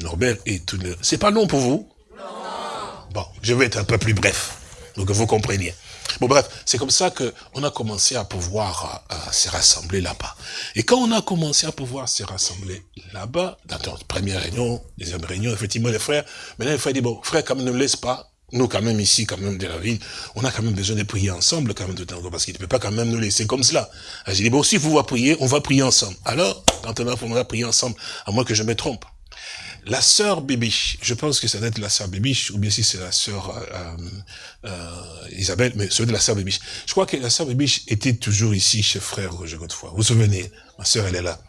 Norbert et tout le... C'est pas long pour vous? Bon, je vais être un peu plus bref, donc que vous compreniez. Bon bref, c'est comme ça qu'on a commencé à pouvoir euh, se rassembler là-bas. Et quand on a commencé à pouvoir se rassembler là-bas, dans notre première réunion, deuxième réunion, effectivement les frères, maintenant les frères disent, bon, frère, quand même ne laisse pas, nous quand même ici, quand même de la ville, on a quand même besoin de prier ensemble quand même tout temps, parce qu'il ne peut pas quand même nous laisser comme cela. J'ai dit, bon, si vous voulez prier, on va prier ensemble. Alors, quand on va prier ensemble, à moins que je me trompe. La sœur Bibiche, je pense que ça doit être la sœur Bibiche, ou bien si c'est la sœur euh, euh, Isabelle, mais c'est de la sœur Bibiche. Je crois que la sœur Bibiche était toujours ici chez frère Roger Godefroy. Vous vous souvenez Ma sœur, elle est là.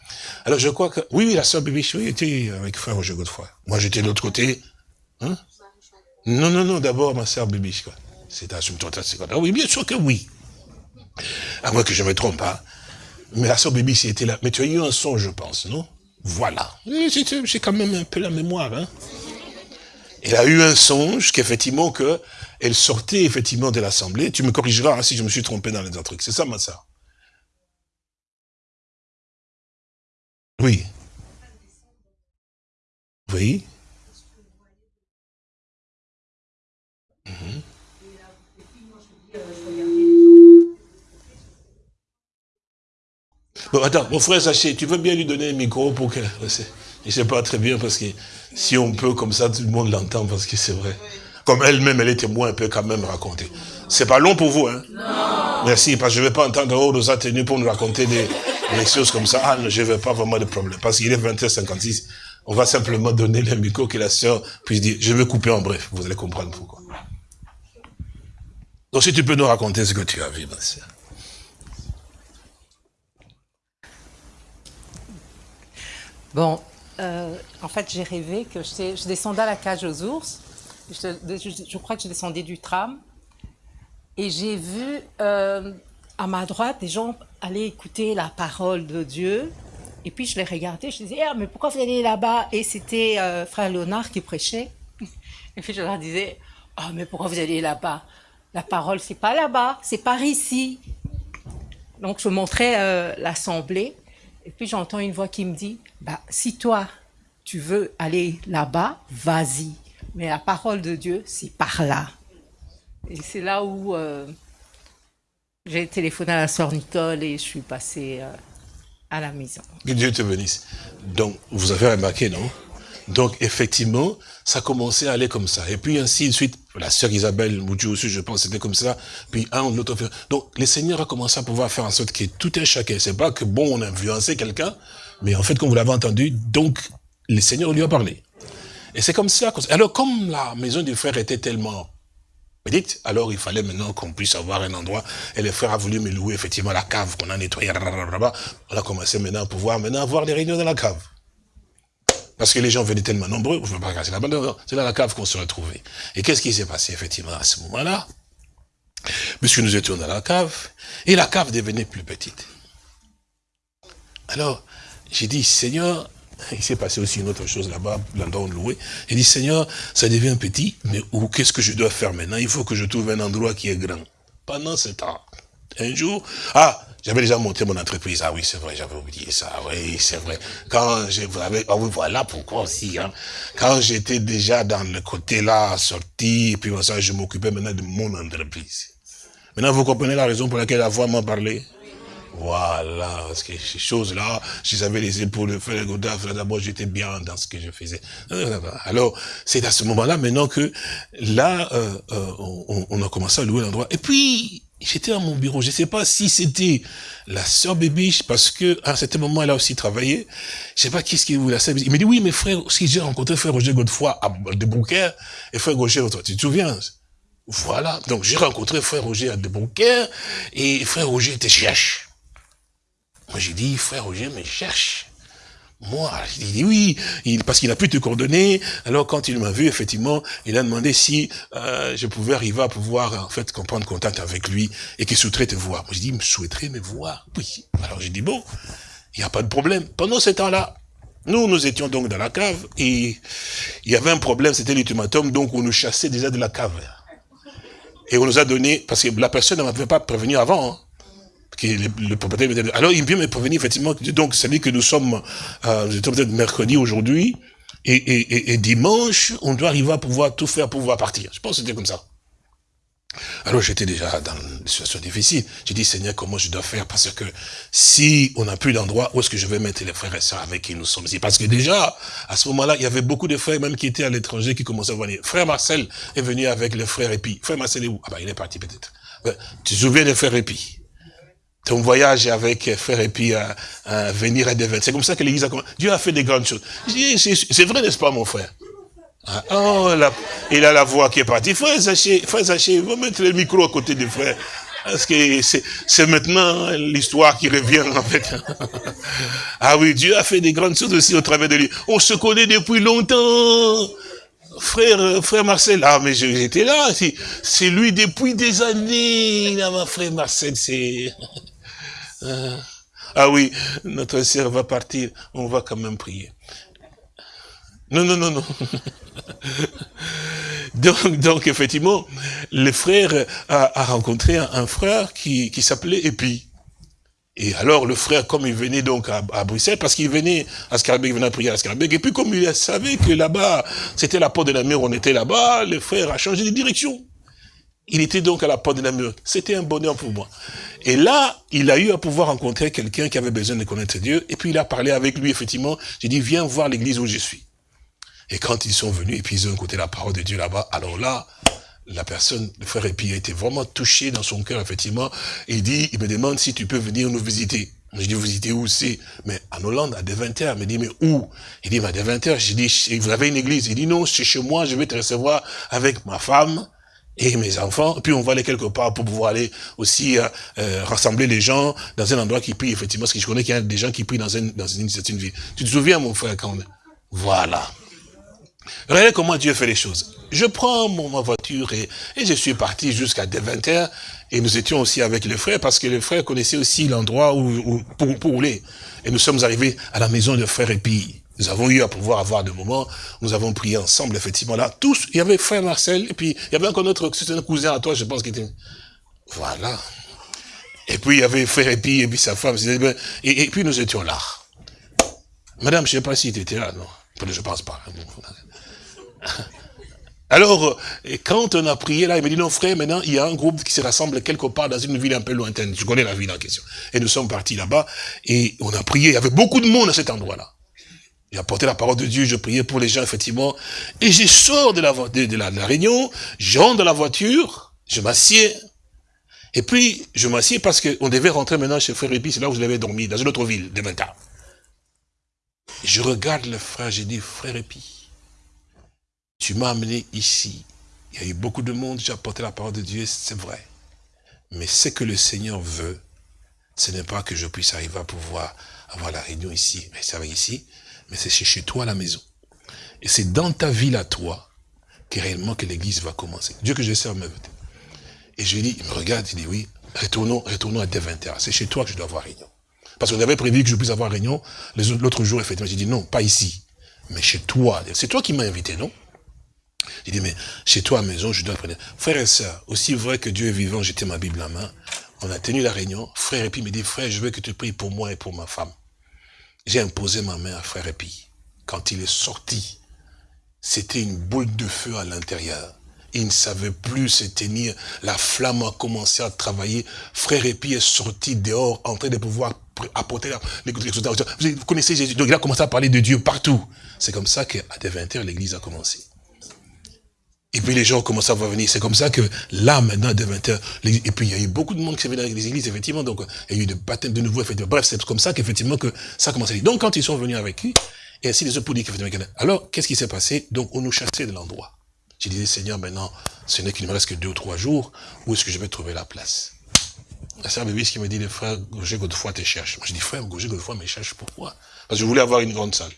Alors je crois que... Oui, oui, la sœur Bibiche, oui, était avec frère Roger Godefroy. Moi, j'étais de l'autre côté. Hein? Non, non, non, d'abord ma sœur Bibiche. Quoi. C'est à Ah oui, bien sûr que oui. À moins que je me trompe pas. Mais la sœur Bibiche était là. Mais tu as eu un son, je pense, non? Voilà. J'ai quand même un peu la mémoire. Hein. Elle a eu un songe qu'effectivement que elle sortait effectivement de l'assemblée. Tu me corrigeras hein, si je me suis trompé dans les autres trucs. C'est ça, ma soeur Oui. Oui. Mhm. Bon, attends, mon frère Saché, tu veux bien lui donner un micro pour que... Je sais pas très bien parce que si on peut comme ça, tout le monde l'entend parce que c'est vrai. Comme elle-même, elle est témoin, elle peut quand même raconter. C'est pas long pour vous, hein? Non. Merci, parce que je ne vais pas entendre oh, nos tenus pour nous raconter des, choses comme ça. Ah, je ne veux pas vraiment de problème. Parce qu'il est 20h56. On va simplement donner le micro que la sœur puisse dire. Je vais couper en bref. Vous allez comprendre pourquoi. Donc si tu peux nous raconter ce que tu as vu, ma sœur. Bon, euh, en fait, j'ai rêvé que je, descendais à la cage aux ours. Je, crois que je descendais du tram. Et j'ai vu euh, à ma droite des gens aller écouter la parole de Dieu. Et puis je les regardais, je disais, ah, mais pourquoi vous allez là-bas? Et c'était euh, frère Léonard qui prêchait. Et puis je leur disais, ah, mais pourquoi vous allez là-bas? La parole, c'est pas là-bas, c'est par ici. Donc je montrais l'assemblée. Et puis j'entends une voix qui me dit, bah, si toi, tu veux aller là-bas, vas-y. Mais la parole de Dieu, c'est par là. Et c'est là où euh, j'ai téléphoné à la sœur Nicole et je suis passée euh, à la maison. Que Dieu te bénisse. Donc, vous avez remarqué, non? Donc, effectivement, ça commençait à aller comme ça. Et puis, ainsi de suite, la sœur Isabelle Moudjou aussi, je pense, c'était comme ça. Puis, un, l'autre. Donc, le Seigneur a commencé à pouvoir faire en sorte que tout est chacun. C'est pas que, bon, on a influencé quelqu'un, mais en fait, comme vous l'avez entendu, donc, le Seigneur lui a parlé. Et c'est comme ça. Alors, comme la maison du frère était tellement dites, alors il fallait maintenant qu'on puisse avoir un endroit. Et le frère a voulu me louer effectivement la cave qu'on a nettoyée. On a commencé maintenant à pouvoir maintenant avoir des réunions dans la cave. Parce que les gens venaient tellement nombreux, je ne pas casser la balle, c'est dans la cave qu'on se retrouvait. Et qu'est-ce qui s'est passé effectivement à ce moment-là? Puisque nous étions dans la cave, et la cave devenait plus petite. Alors, j'ai dit, Seigneur, il s'est passé aussi une autre chose là-bas, l'endroit où loué. Il dit, Seigneur, ça devient petit, mais qu'est-ce que je dois faire maintenant? Il faut que je trouve un endroit qui est grand. Pendant ce temps, un jour, ah, j'avais déjà monté mon entreprise. Ah oui, c'est vrai, j'avais oublié ça. Oui, c'est vrai. Quand j'ai, ah oui, voilà pourquoi aussi, hein. Quand j'étais déjà dans le côté là, sorti, et puis ça, je m'occupais maintenant de mon entreprise. Maintenant, vous comprenez la raison pour laquelle la voix m'a parlé? Voilà, parce que ces choses-là, j'avais les épaules de faire d'abord j'étais bien dans ce que je faisais. Alors, c'est à ce moment-là maintenant que là, euh, euh, on, on, a commencé à louer l'endroit. Et puis, j'étais à mon bureau. Je ne sais pas si c'était la sœur Bébiche, parce que à un certain moment, elle a aussi travaillé. Je sais pas qui ce qui vous la sœur Il me dit, oui, mes frères, si j'ai rencontré frère Roger Godefroy à de et frère Roger, tu te souviens? Voilà. Donc, j'ai rencontré frère Roger à de et frère Roger était cherche. Moi, j'ai dit, frère Roger me cherche. Moi, il dit oui, parce qu'il a pu te coordonner. Alors quand il m'a vu, effectivement, il a demandé si euh, je pouvais arriver à pouvoir en fait prendre contact avec lui et qu'il souhaiterait te voir. Moi, j'ai dit, il me souhaiterait me voir. Oui. Alors j'ai dit bon, il n'y a pas de problème. Pendant ce temps-là, nous, nous étions donc dans la cave et il y avait un problème, c'était l'ultimatum, donc on nous chassait déjà de la cave. Et on nous a donné, parce que la personne ne m'avait pas prévenu avant, hein le, propriétaire. Alors il vient me prévenir effectivement, donc c'est dit que nous sommes, euh, peut-être mercredi aujourd'hui, et, et, et, dimanche, on doit arriver à pouvoir tout faire pour pouvoir partir. Je pense que c'était comme ça. Alors j'étais déjà dans une situation difficile. J'ai dit, Seigneur, comment je dois faire? Parce que si on n'a plus d'endroit, où est-ce que je vais mettre les frères et sœurs avec qui nous sommes ici? Parce que déjà, à ce moment-là, il y avait beaucoup de frères même qui étaient à l'étranger, qui commençaient à venir. Frère Marcel est venu avec le frère Épi. Frère Marcel est où? Ah ben, il est parti peut-être. Tu te souviens de frère Épi ton voyage avec frère et puis à, venir à Devin. C'est comme ça que l'église a commencé. Dieu a fait des grandes choses. C'est vrai, n'est-ce pas, mon frère? Ah, Oh, il a la voix qui est partie. Frère Zaché, frère Zaché, va mettre le micro à côté du frère. Parce que c'est maintenant l'histoire qui revient en fait. ah oui, Dieu a fait des grandes choses aussi au travers de lui. On se connaît depuis longtemps. Frère, frère Marcel, ah mais j'étais là, c'est lui depuis des années, là, ma frère Marcel, c'est... Euh, ah oui, notre sœur va partir, on va quand même prier. Non, non, non, non. donc, donc, effectivement, le frère a, rencontré un, frère qui, s'appelait Epi. Et alors, le frère, comme il venait donc à, Bruxelles, parce qu'il venait à Scarbeck, il venait prier à Scarbeck, et puis comme il savait que là-bas, c'était la porte de la mer, on était là-bas, le frère a changé de direction. Il était donc à la porte de la mur. C'était un bonheur pour moi. Et là, il a eu à pouvoir rencontrer quelqu'un qui avait besoin de connaître Dieu. Et puis il a parlé avec lui, effectivement. J'ai dit, viens voir l'église où je suis. Et quand ils sont venus, et puis ils ont écouté la parole de Dieu là-bas, alors là, la personne, le frère Épi, a été vraiment touché dans son cœur, effectivement. Il dit, il me demande si tu peux venir nous visiter. Je dis, visiter où c'est? Mais en Hollande, à Deventer. Il me dit, mais où? Il dit, mais à Deventer. Je dis, vous avez une église Il dit, non, c'est chez moi, je vais te recevoir avec ma femme, et mes enfants, puis on va aller quelque part pour pouvoir aller aussi euh, euh, rassembler les gens dans un endroit qui prie, effectivement, parce que je connais qu'il y a des gens qui prient dans une, dans une vie. Tu te souviens, mon frère, quand on... Voilà. Regardez comment Dieu fait les choses. Je prends mon, ma voiture et, et je suis parti jusqu'à 20h, et nous étions aussi avec les frères, parce que les frères connaissaient aussi l'endroit où, pour, pour rouler. Et nous sommes arrivés à la maison de frère puis nous avons eu à pouvoir avoir des moments, nous avons prié ensemble, effectivement, là, tous, il y avait frère Marcel, et puis il y avait encore notre un cousin à toi, je pense, qui était... Voilà. Et puis il y avait frère Epi, et puis sa femme, et, puis nous étions là. Madame, je ne sais pas si tu étais là, non Je pense pas. Alors, quand on a prié là, il me dit, non frère, maintenant, il y a un groupe qui se rassemble quelque part dans une ville un peu lointaine. Je connais la ville en question. Et nous sommes partis là-bas, et on a prié, il y avait beaucoup de monde à cet endroit-là. J'ai apporté la parole de Dieu, je priais pour les gens, effectivement. Et je sors de la, réunion, j'entre dans la voiture, je m'assieds. Et puis, je m'assieds parce qu'on devait rentrer maintenant chez Frère Épi, c'est là où je l'avais dormi, dans une autre ville, de Menta. Je regarde le frère, j'ai dit, Frère Épi, tu m'as amené ici. Il y a eu beaucoup de monde, j'ai apporté la parole de Dieu, c'est vrai. Mais ce que le Seigneur veut, ce n'est pas que je puisse arriver à pouvoir avoir la réunion ici, mais ça va ici, mais c'est chez toi à la maison. Et c'est dans ta ville à toi que réellement que l'église va commencer. Dieu que je sers me Et je lui dis, il me regarde, il dit oui, retournons, retournons à dès 20h. C'est chez toi que je dois avoir réunion. Parce qu'on avait prévu que je puisse avoir réunion l'autre jour, effectivement. J'ai dit non, pas ici, mais chez toi. C'est toi qui m'as invité, non? J'ai dit, mais chez toi à la maison, je dois prendre. Frère et sœurs, aussi vrai que Dieu est vivant, j'étais ma Bible en main. On a tenu la réunion. Frère Epi me dit, frère, je veux que tu pries pour moi et pour ma femme. J'ai imposé ma main à frère Epi. Quand il est sorti, c'était une boule de feu à l'intérieur. Il ne savait plus se tenir. La flamme a commencé à travailler. Frère Epi est sorti dehors en train de pouvoir apporter les Vous connaissez Jésus. Donc il a commencé à parler de Dieu partout. C'est comme ça qu'à des 20 heures, l'église a commencé. Et puis les gens commencé à venir. C'est comme ça que là, maintenant, à 20 heures, et puis il y a eu beaucoup de monde qui s'est venu dans les églises, effectivement. Donc il y a eu des baptêmes de nouveau, effectivement. Bref, c'est comme ça qu'effectivement que ça a commencé. Donc quand ils sont venus avec lui, et ainsi les autres pour dire qu'effectivement, alors qu'est-ce qui s'est passé? Donc on nous chassait de l'endroit. J'ai dit, Seigneur, maintenant, ce n'est qu'il ne me reste que deux ou trois jours, où est-ce que je vais trouver la place? La sœur Bébé, ce qui me dit, frère Gauger Godefroy te cherche. Moi, je dis, frère Gauger Godefroy me cherche, pourquoi? Parce que je voulais avoir une grande salle.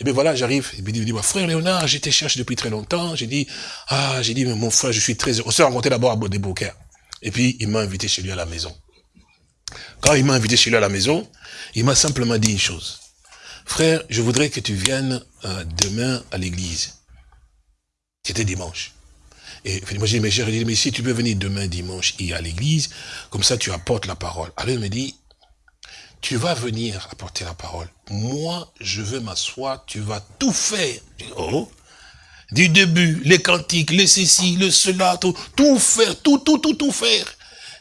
Et bien voilà, j'arrive, il dit, frère Léonard, te cherche depuis très longtemps. J'ai dit, ah, j'ai dit, mais mon frère, je suis très heureux. On s'est rencontré d'abord à Beaucaire. Et puis, il m'a invité chez lui à la maison. Quand il m'a invité chez lui à la maison, il m'a simplement dit une chose. Frère, je voudrais que tu viennes euh, demain à l'église. C'était dimanche. Et moi, j'ai dit, mais mais si tu peux venir demain dimanche et à l'église, comme ça tu apportes la parole. Alors il me dit, tu vas venir apporter la parole. Moi, je vais m'asseoir, tu vas tout faire. oh, du début, les cantiques, les ceci, le cela, tout, tout faire, tout, tout, tout, tout faire.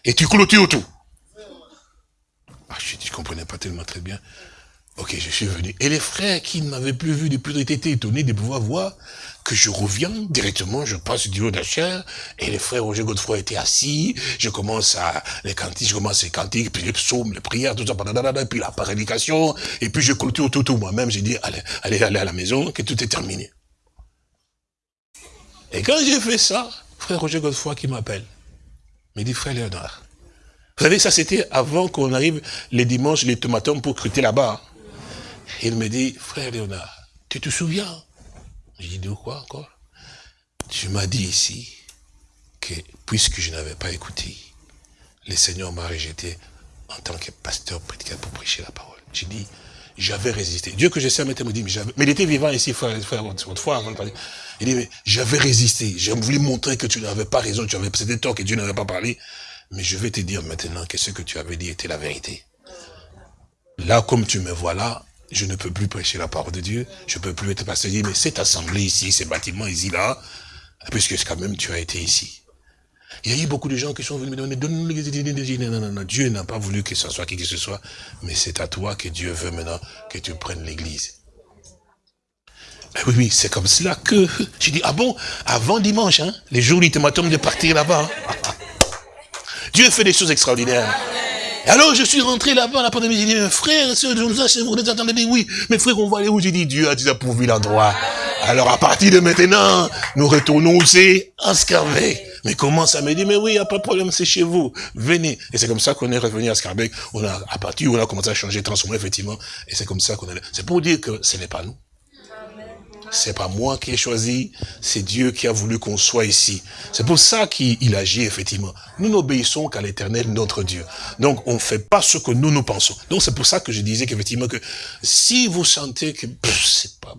Et tu clôtures tout. Ah, je ne comprenais pas tellement très bien. Ok, je suis venu. Et les frères qui ne m'avaient plus vu depuis, étaient étonnés de pouvoir voir que je reviens directement, je passe du haut de la chair, et les frères Roger Godefroy étaient assis, je commence à, les cantiques, je commence les cantiques, puis les psaumes, les prières, tout ça, puis la prédication, et puis je clôture tout, tout moi-même, j'ai dit, allez, allez, allez à la maison, que tout est terminé. Et quand j'ai fait ça, frère Roger Godefroy qui m'appelle, me dit, frère Léonard, vous savez, ça c'était avant qu'on arrive les dimanches, les tomatons pour crûter là-bas. Il me dit, frère Léonard, tu te souviens? J'ai dit, quoi encore? Tu m'as dit ici que puisque je n'avais pas écouté, le Seigneur m'a rejeté en tant que pasteur prédicateur pour prêcher la parole. J'ai dit, j'avais résisté. Dieu que je sais me dit, mais, il était vivant ici, frère, frère autrefois, avant de parler. Il dit, mais j'avais résisté. J'ai voulu montrer que tu n'avais pas raison, tu avais, c'était tort que Dieu n'avait pas parlé. Mais je vais te dire maintenant que ce que tu avais dit était la vérité. Là, comme tu me vois là, je ne peux plus prêcher la parole de Dieu, je ne peux plus être pasteur. Mais cette assemblée ici, ces bâtiments ici, là, puisque quand même tu as été ici. Il y a eu beaucoup de gens qui sont venus me demander, donne-nous. Non, non, non, Dieu n'a pas voulu que ce soit qui que ce soit, mais c'est à toi que Dieu veut maintenant que tu prennes l'église. Eh oui, oui, c'est comme cela que, j'ai dit, ah bon, avant dimanche, hein, les jours ultimatums de partir là-bas. Hein. Dieu fait des choses extraordinaires. Alors je suis rentré là-bas, la pandémie, j'ai dit, frère, je vous vous entendez oui, mais frère, on va aller où? J'ai dit, Dieu a déjà pourvu l'endroit. Alors à partir de maintenant, nous retournons aussi à Scarbeck. Mais comment ça me dit, mais oui, il n'y a pas de problème, c'est chez vous. Venez. Et c'est comme ça qu'on est revenu à Scarbeck. On a, à partir on a commencé à changer, transformer, effectivement. Et c'est comme ça qu'on est C'est pour dire que ce n'est pas nous. C'est pas moi qui ai choisi, c'est Dieu qui a voulu qu'on soit ici. C'est pour ça qu'il agit, effectivement. Nous n'obéissons qu'à l'éternel, notre Dieu. Donc, on ne fait pas ce que nous, nous pensons. Donc, c'est pour ça que je disais qu'effectivement, que si vous sentez que c'est pas,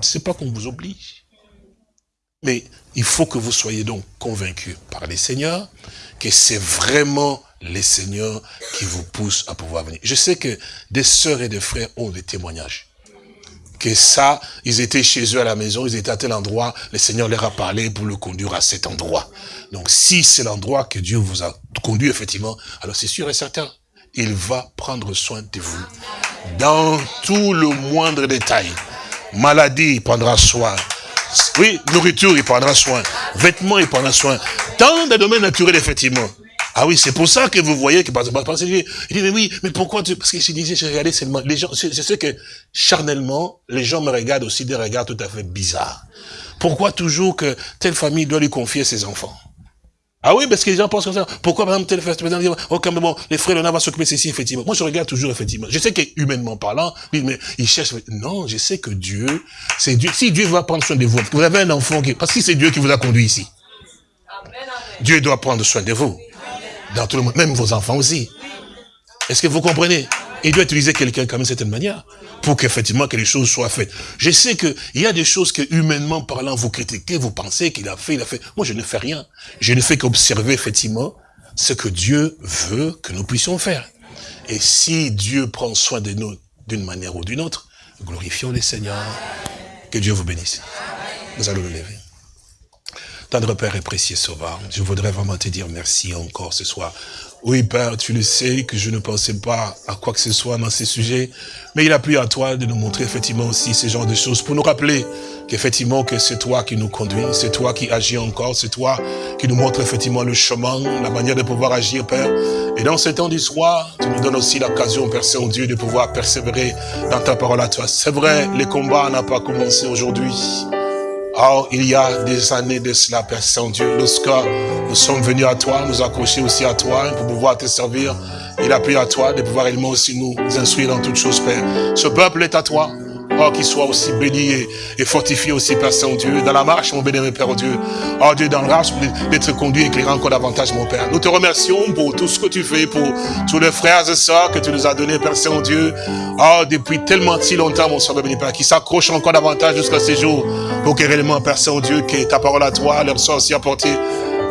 c'est pas qu'on vous oblige. Mais il faut que vous soyez donc convaincus par les seigneurs que c'est vraiment les seigneurs qui vous poussent à pouvoir venir. Je sais que des sœurs et des frères ont des témoignages que ça, ils étaient chez eux à la maison, ils étaient à tel endroit, le Seigneur leur a parlé pour le conduire à cet endroit. Donc si c'est l'endroit que Dieu vous a conduit effectivement, alors c'est sûr et certain, il va prendre soin de vous. Dans tout le moindre détail. Maladie, il prendra soin. Oui, nourriture, il prendra soin. Vêtements, il prendra soin. Dans des domaines naturels, effectivement. Ah oui, c'est pour ça que vous voyez que, par exemple, il dit, mais oui, mais pourquoi tu, parce que je disais, je regardais seulement, les gens, je, sais que, charnellement, les gens me regardent aussi des regards tout à fait bizarres. Pourquoi toujours que telle famille doit lui confier ses enfants? Ah oui, parce que les gens pensent comme ça. Pourquoi, par exemple, tel frère, oh, quand même, bon, les frères, on va s'occuper de ceci, effectivement. Moi, je regarde toujours, effectivement. Je sais que, humainement parlant, mais ils cherchent, non, je sais que Dieu, c'est Dieu. Si Dieu va prendre soin de vous, vous avez un enfant qui, parce que c'est Dieu qui vous a conduit ici. Dieu doit prendre soin de vous. Dans tout le monde, même vos enfants aussi. Est-ce que vous comprenez? Il doit utiliser quelqu'un comme d'une certaine manière pour qu'effectivement que les choses soient faites. Je sais qu'il y a des choses que, humainement parlant, vous critiquez, vous pensez qu'il a fait, il a fait. Moi, je ne fais rien. Je ne fais qu'observer, effectivement, ce que Dieu veut que nous puissions faire. Et si Dieu prend soin de nous d'une manière ou d'une autre, glorifions les Seigneurs. Que Dieu vous bénisse. Nous allons le lever. Tendre Père et précieux Sauveur, je voudrais vraiment te dire merci encore ce soir oui, Père, tu le sais que je ne pensais pas à quoi que ce soit dans ces sujets, mais il a plu à toi de nous montrer effectivement aussi ce genre de choses pour nous rappeler qu'effectivement que c'est toi qui nous conduis, c'est toi qui agis encore, c'est toi qui nous montre effectivement le chemin, la manière de pouvoir agir, Père. Et dans ce temps du soir, tu nous donnes aussi l'occasion, Père Saint-Dieu, de pouvoir persévérer dans ta parole à toi. C'est vrai, les combats n'ont pas commencé aujourd'hui. Oh, il y a des années de cela, Père Saint-Dieu, lorsque nous sommes venus à toi, nous accrocher aussi à toi pour pouvoir te servir. Il a pris à toi de pouvoir également aussi nous instruire dans toutes choses, Père. Ce peuple est à toi. Oh, qu'il soit aussi béni et, fortifié aussi, Père Saint-Dieu, dans la marche, mon béni, Père Dieu. Oh Dieu, dans la marche, d'être conduit et éclairé encore davantage, mon Père. Nous te remercions pour tout ce que tu fais, pour tous les frères et sœurs que tu nous as donnés, Père Saint-Dieu. Oh, depuis tellement si longtemps, mon Sauveur béni, Père, qui s'accrochent encore davantage jusqu'à ces jours, pour que réellement, Père Saint-Dieu, que ta parole à toi leur soit aussi apportée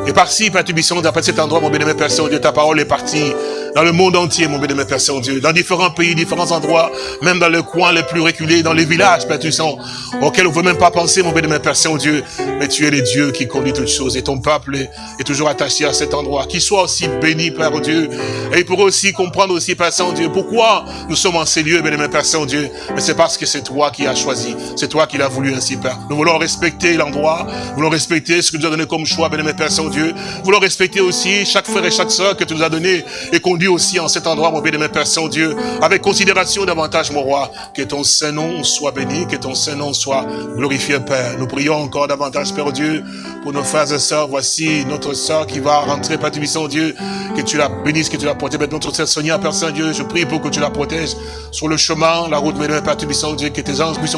et par-ci, Père Tubisson, d'après cet endroit, mon bénémoine Père Saint-Dieu, ta parole est partie dans le monde entier, mon bénémoine Père Saint-Dieu, dans différents pays, différents endroits, même dans les coins les plus reculés, dans les villages, Père Tubisson, auxquels on ne veut même pas penser, mon bénémoine Père Saint-Dieu, mais tu es le Dieu qui conduit toutes choses, et ton peuple est, toujours attaché à cet endroit, qu'il soit aussi béni, Père Dieu, et il pourrait aussi comprendre aussi, Père Saint-Dieu, pourquoi nous sommes en ces lieux, bénémoine Père Saint-Dieu, mais c'est parce que c'est toi qui as choisi, c'est toi qui l'as voulu ainsi, Père. Nous voulons respecter l'endroit, nous voulons respecter ce que tu as donné comme choix, bénémoine Père Saint-Dieu, Dieu. Voulons respecter aussi chaque frère et chaque soeur que tu nous as donné et conduit aussi en cet endroit, mon bien-aimé Père Saint-Dieu, avec considération davantage, mon roi. Que ton Saint-Nom soit béni, que ton Saint-Nom soit glorifié, Père. Nous prions encore davantage, Père Dieu, pour nos frères et sœurs. Voici notre sœur qui va rentrer, Père Dieu, que tu la bénisses, que tu la protèges. Notre sœur Père Saint-Dieu, je prie pour que tu la protèges sur le chemin, la route, bien-aimé Père Saint-Dieu, que tes anges puissent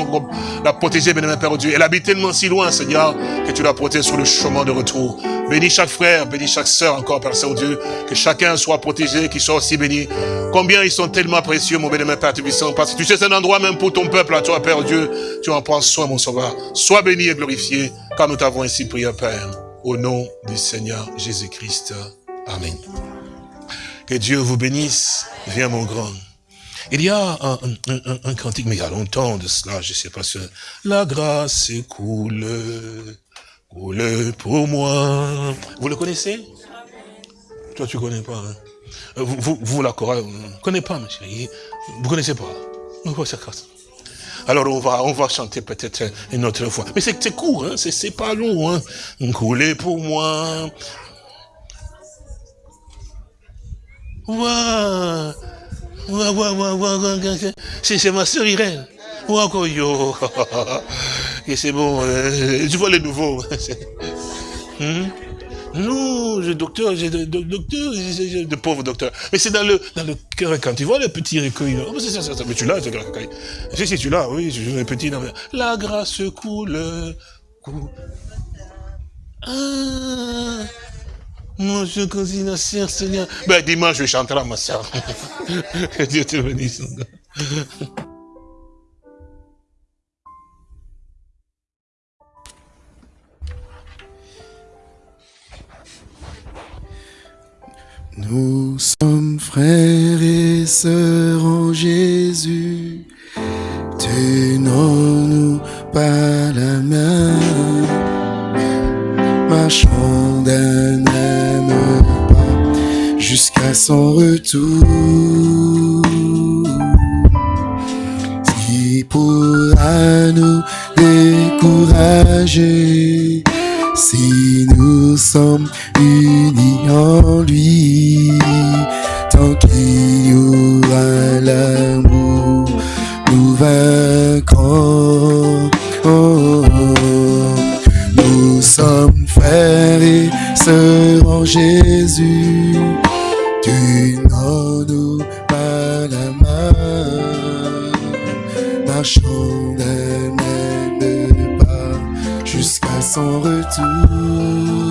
la protéger, bien-aimé Père Dieu. Elle habite tellement si loin, Seigneur, que tu la protèges sur le chemin de retour. Bénis chaque frère, bénis chaque sœur encore, Père Saint-Dieu. Que chacun soit protégé, qu'il soit aussi béni. Combien ils sont tellement précieux, mon bénémoine Père Tubissant. Parce que tu sais, c'est un endroit même pour ton peuple, à toi, Père Dieu. Tu en prends soin, mon sauveur. Sois béni et glorifié, car nous t'avons ainsi prié, Père. Au nom du Seigneur Jésus-Christ. Amen. Que Dieu vous bénisse. Viens, mon grand. Il y a un, un, cantique, mais il y a longtemps de cela, je ne sais pas si... La grâce coule Coule pour moi. Vous le connaissez Toi, tu connais pas. Hein? Euh, vous, vous, vous, la chorale, vous ne connaissez pas, chérie. Vous connaissez pas. Alors on va, on va chanter peut-être une autre fois. Mais c'est court, hein? c'est pas long. Hein? Couler pour moi. Waouh C'est ma soeur Irène. Waouh, yo. Et c'est bon, euh, tu vois les nouveaux. hmm? Non, le docteur, de, docteur, de pauvres docteurs. Mais c'est dans le, dans le cœur, quand tu vois le petit recueil, oh, c'est ça, ça, mais tu l'as. Si, si, tu l'as, oui, je un petit, non, la grâce coule, coule. Ah, moi, je continue Seigneur. Ben, dimanche, je chanterai ma soeur. que Dieu te bénisse. Nous sommes frères et sœurs en Jésus, tenons-nous par la main, marchons d'un même pas jusqu'à son retour. Qui pourra nous décourager Si nous sommes unis en lui, tant qu'il y aura l'amour, nous vaincrons. Oh, nous sommes frères et sœurs en Jésus. Tu n'en nous pas la main, marchons son retour.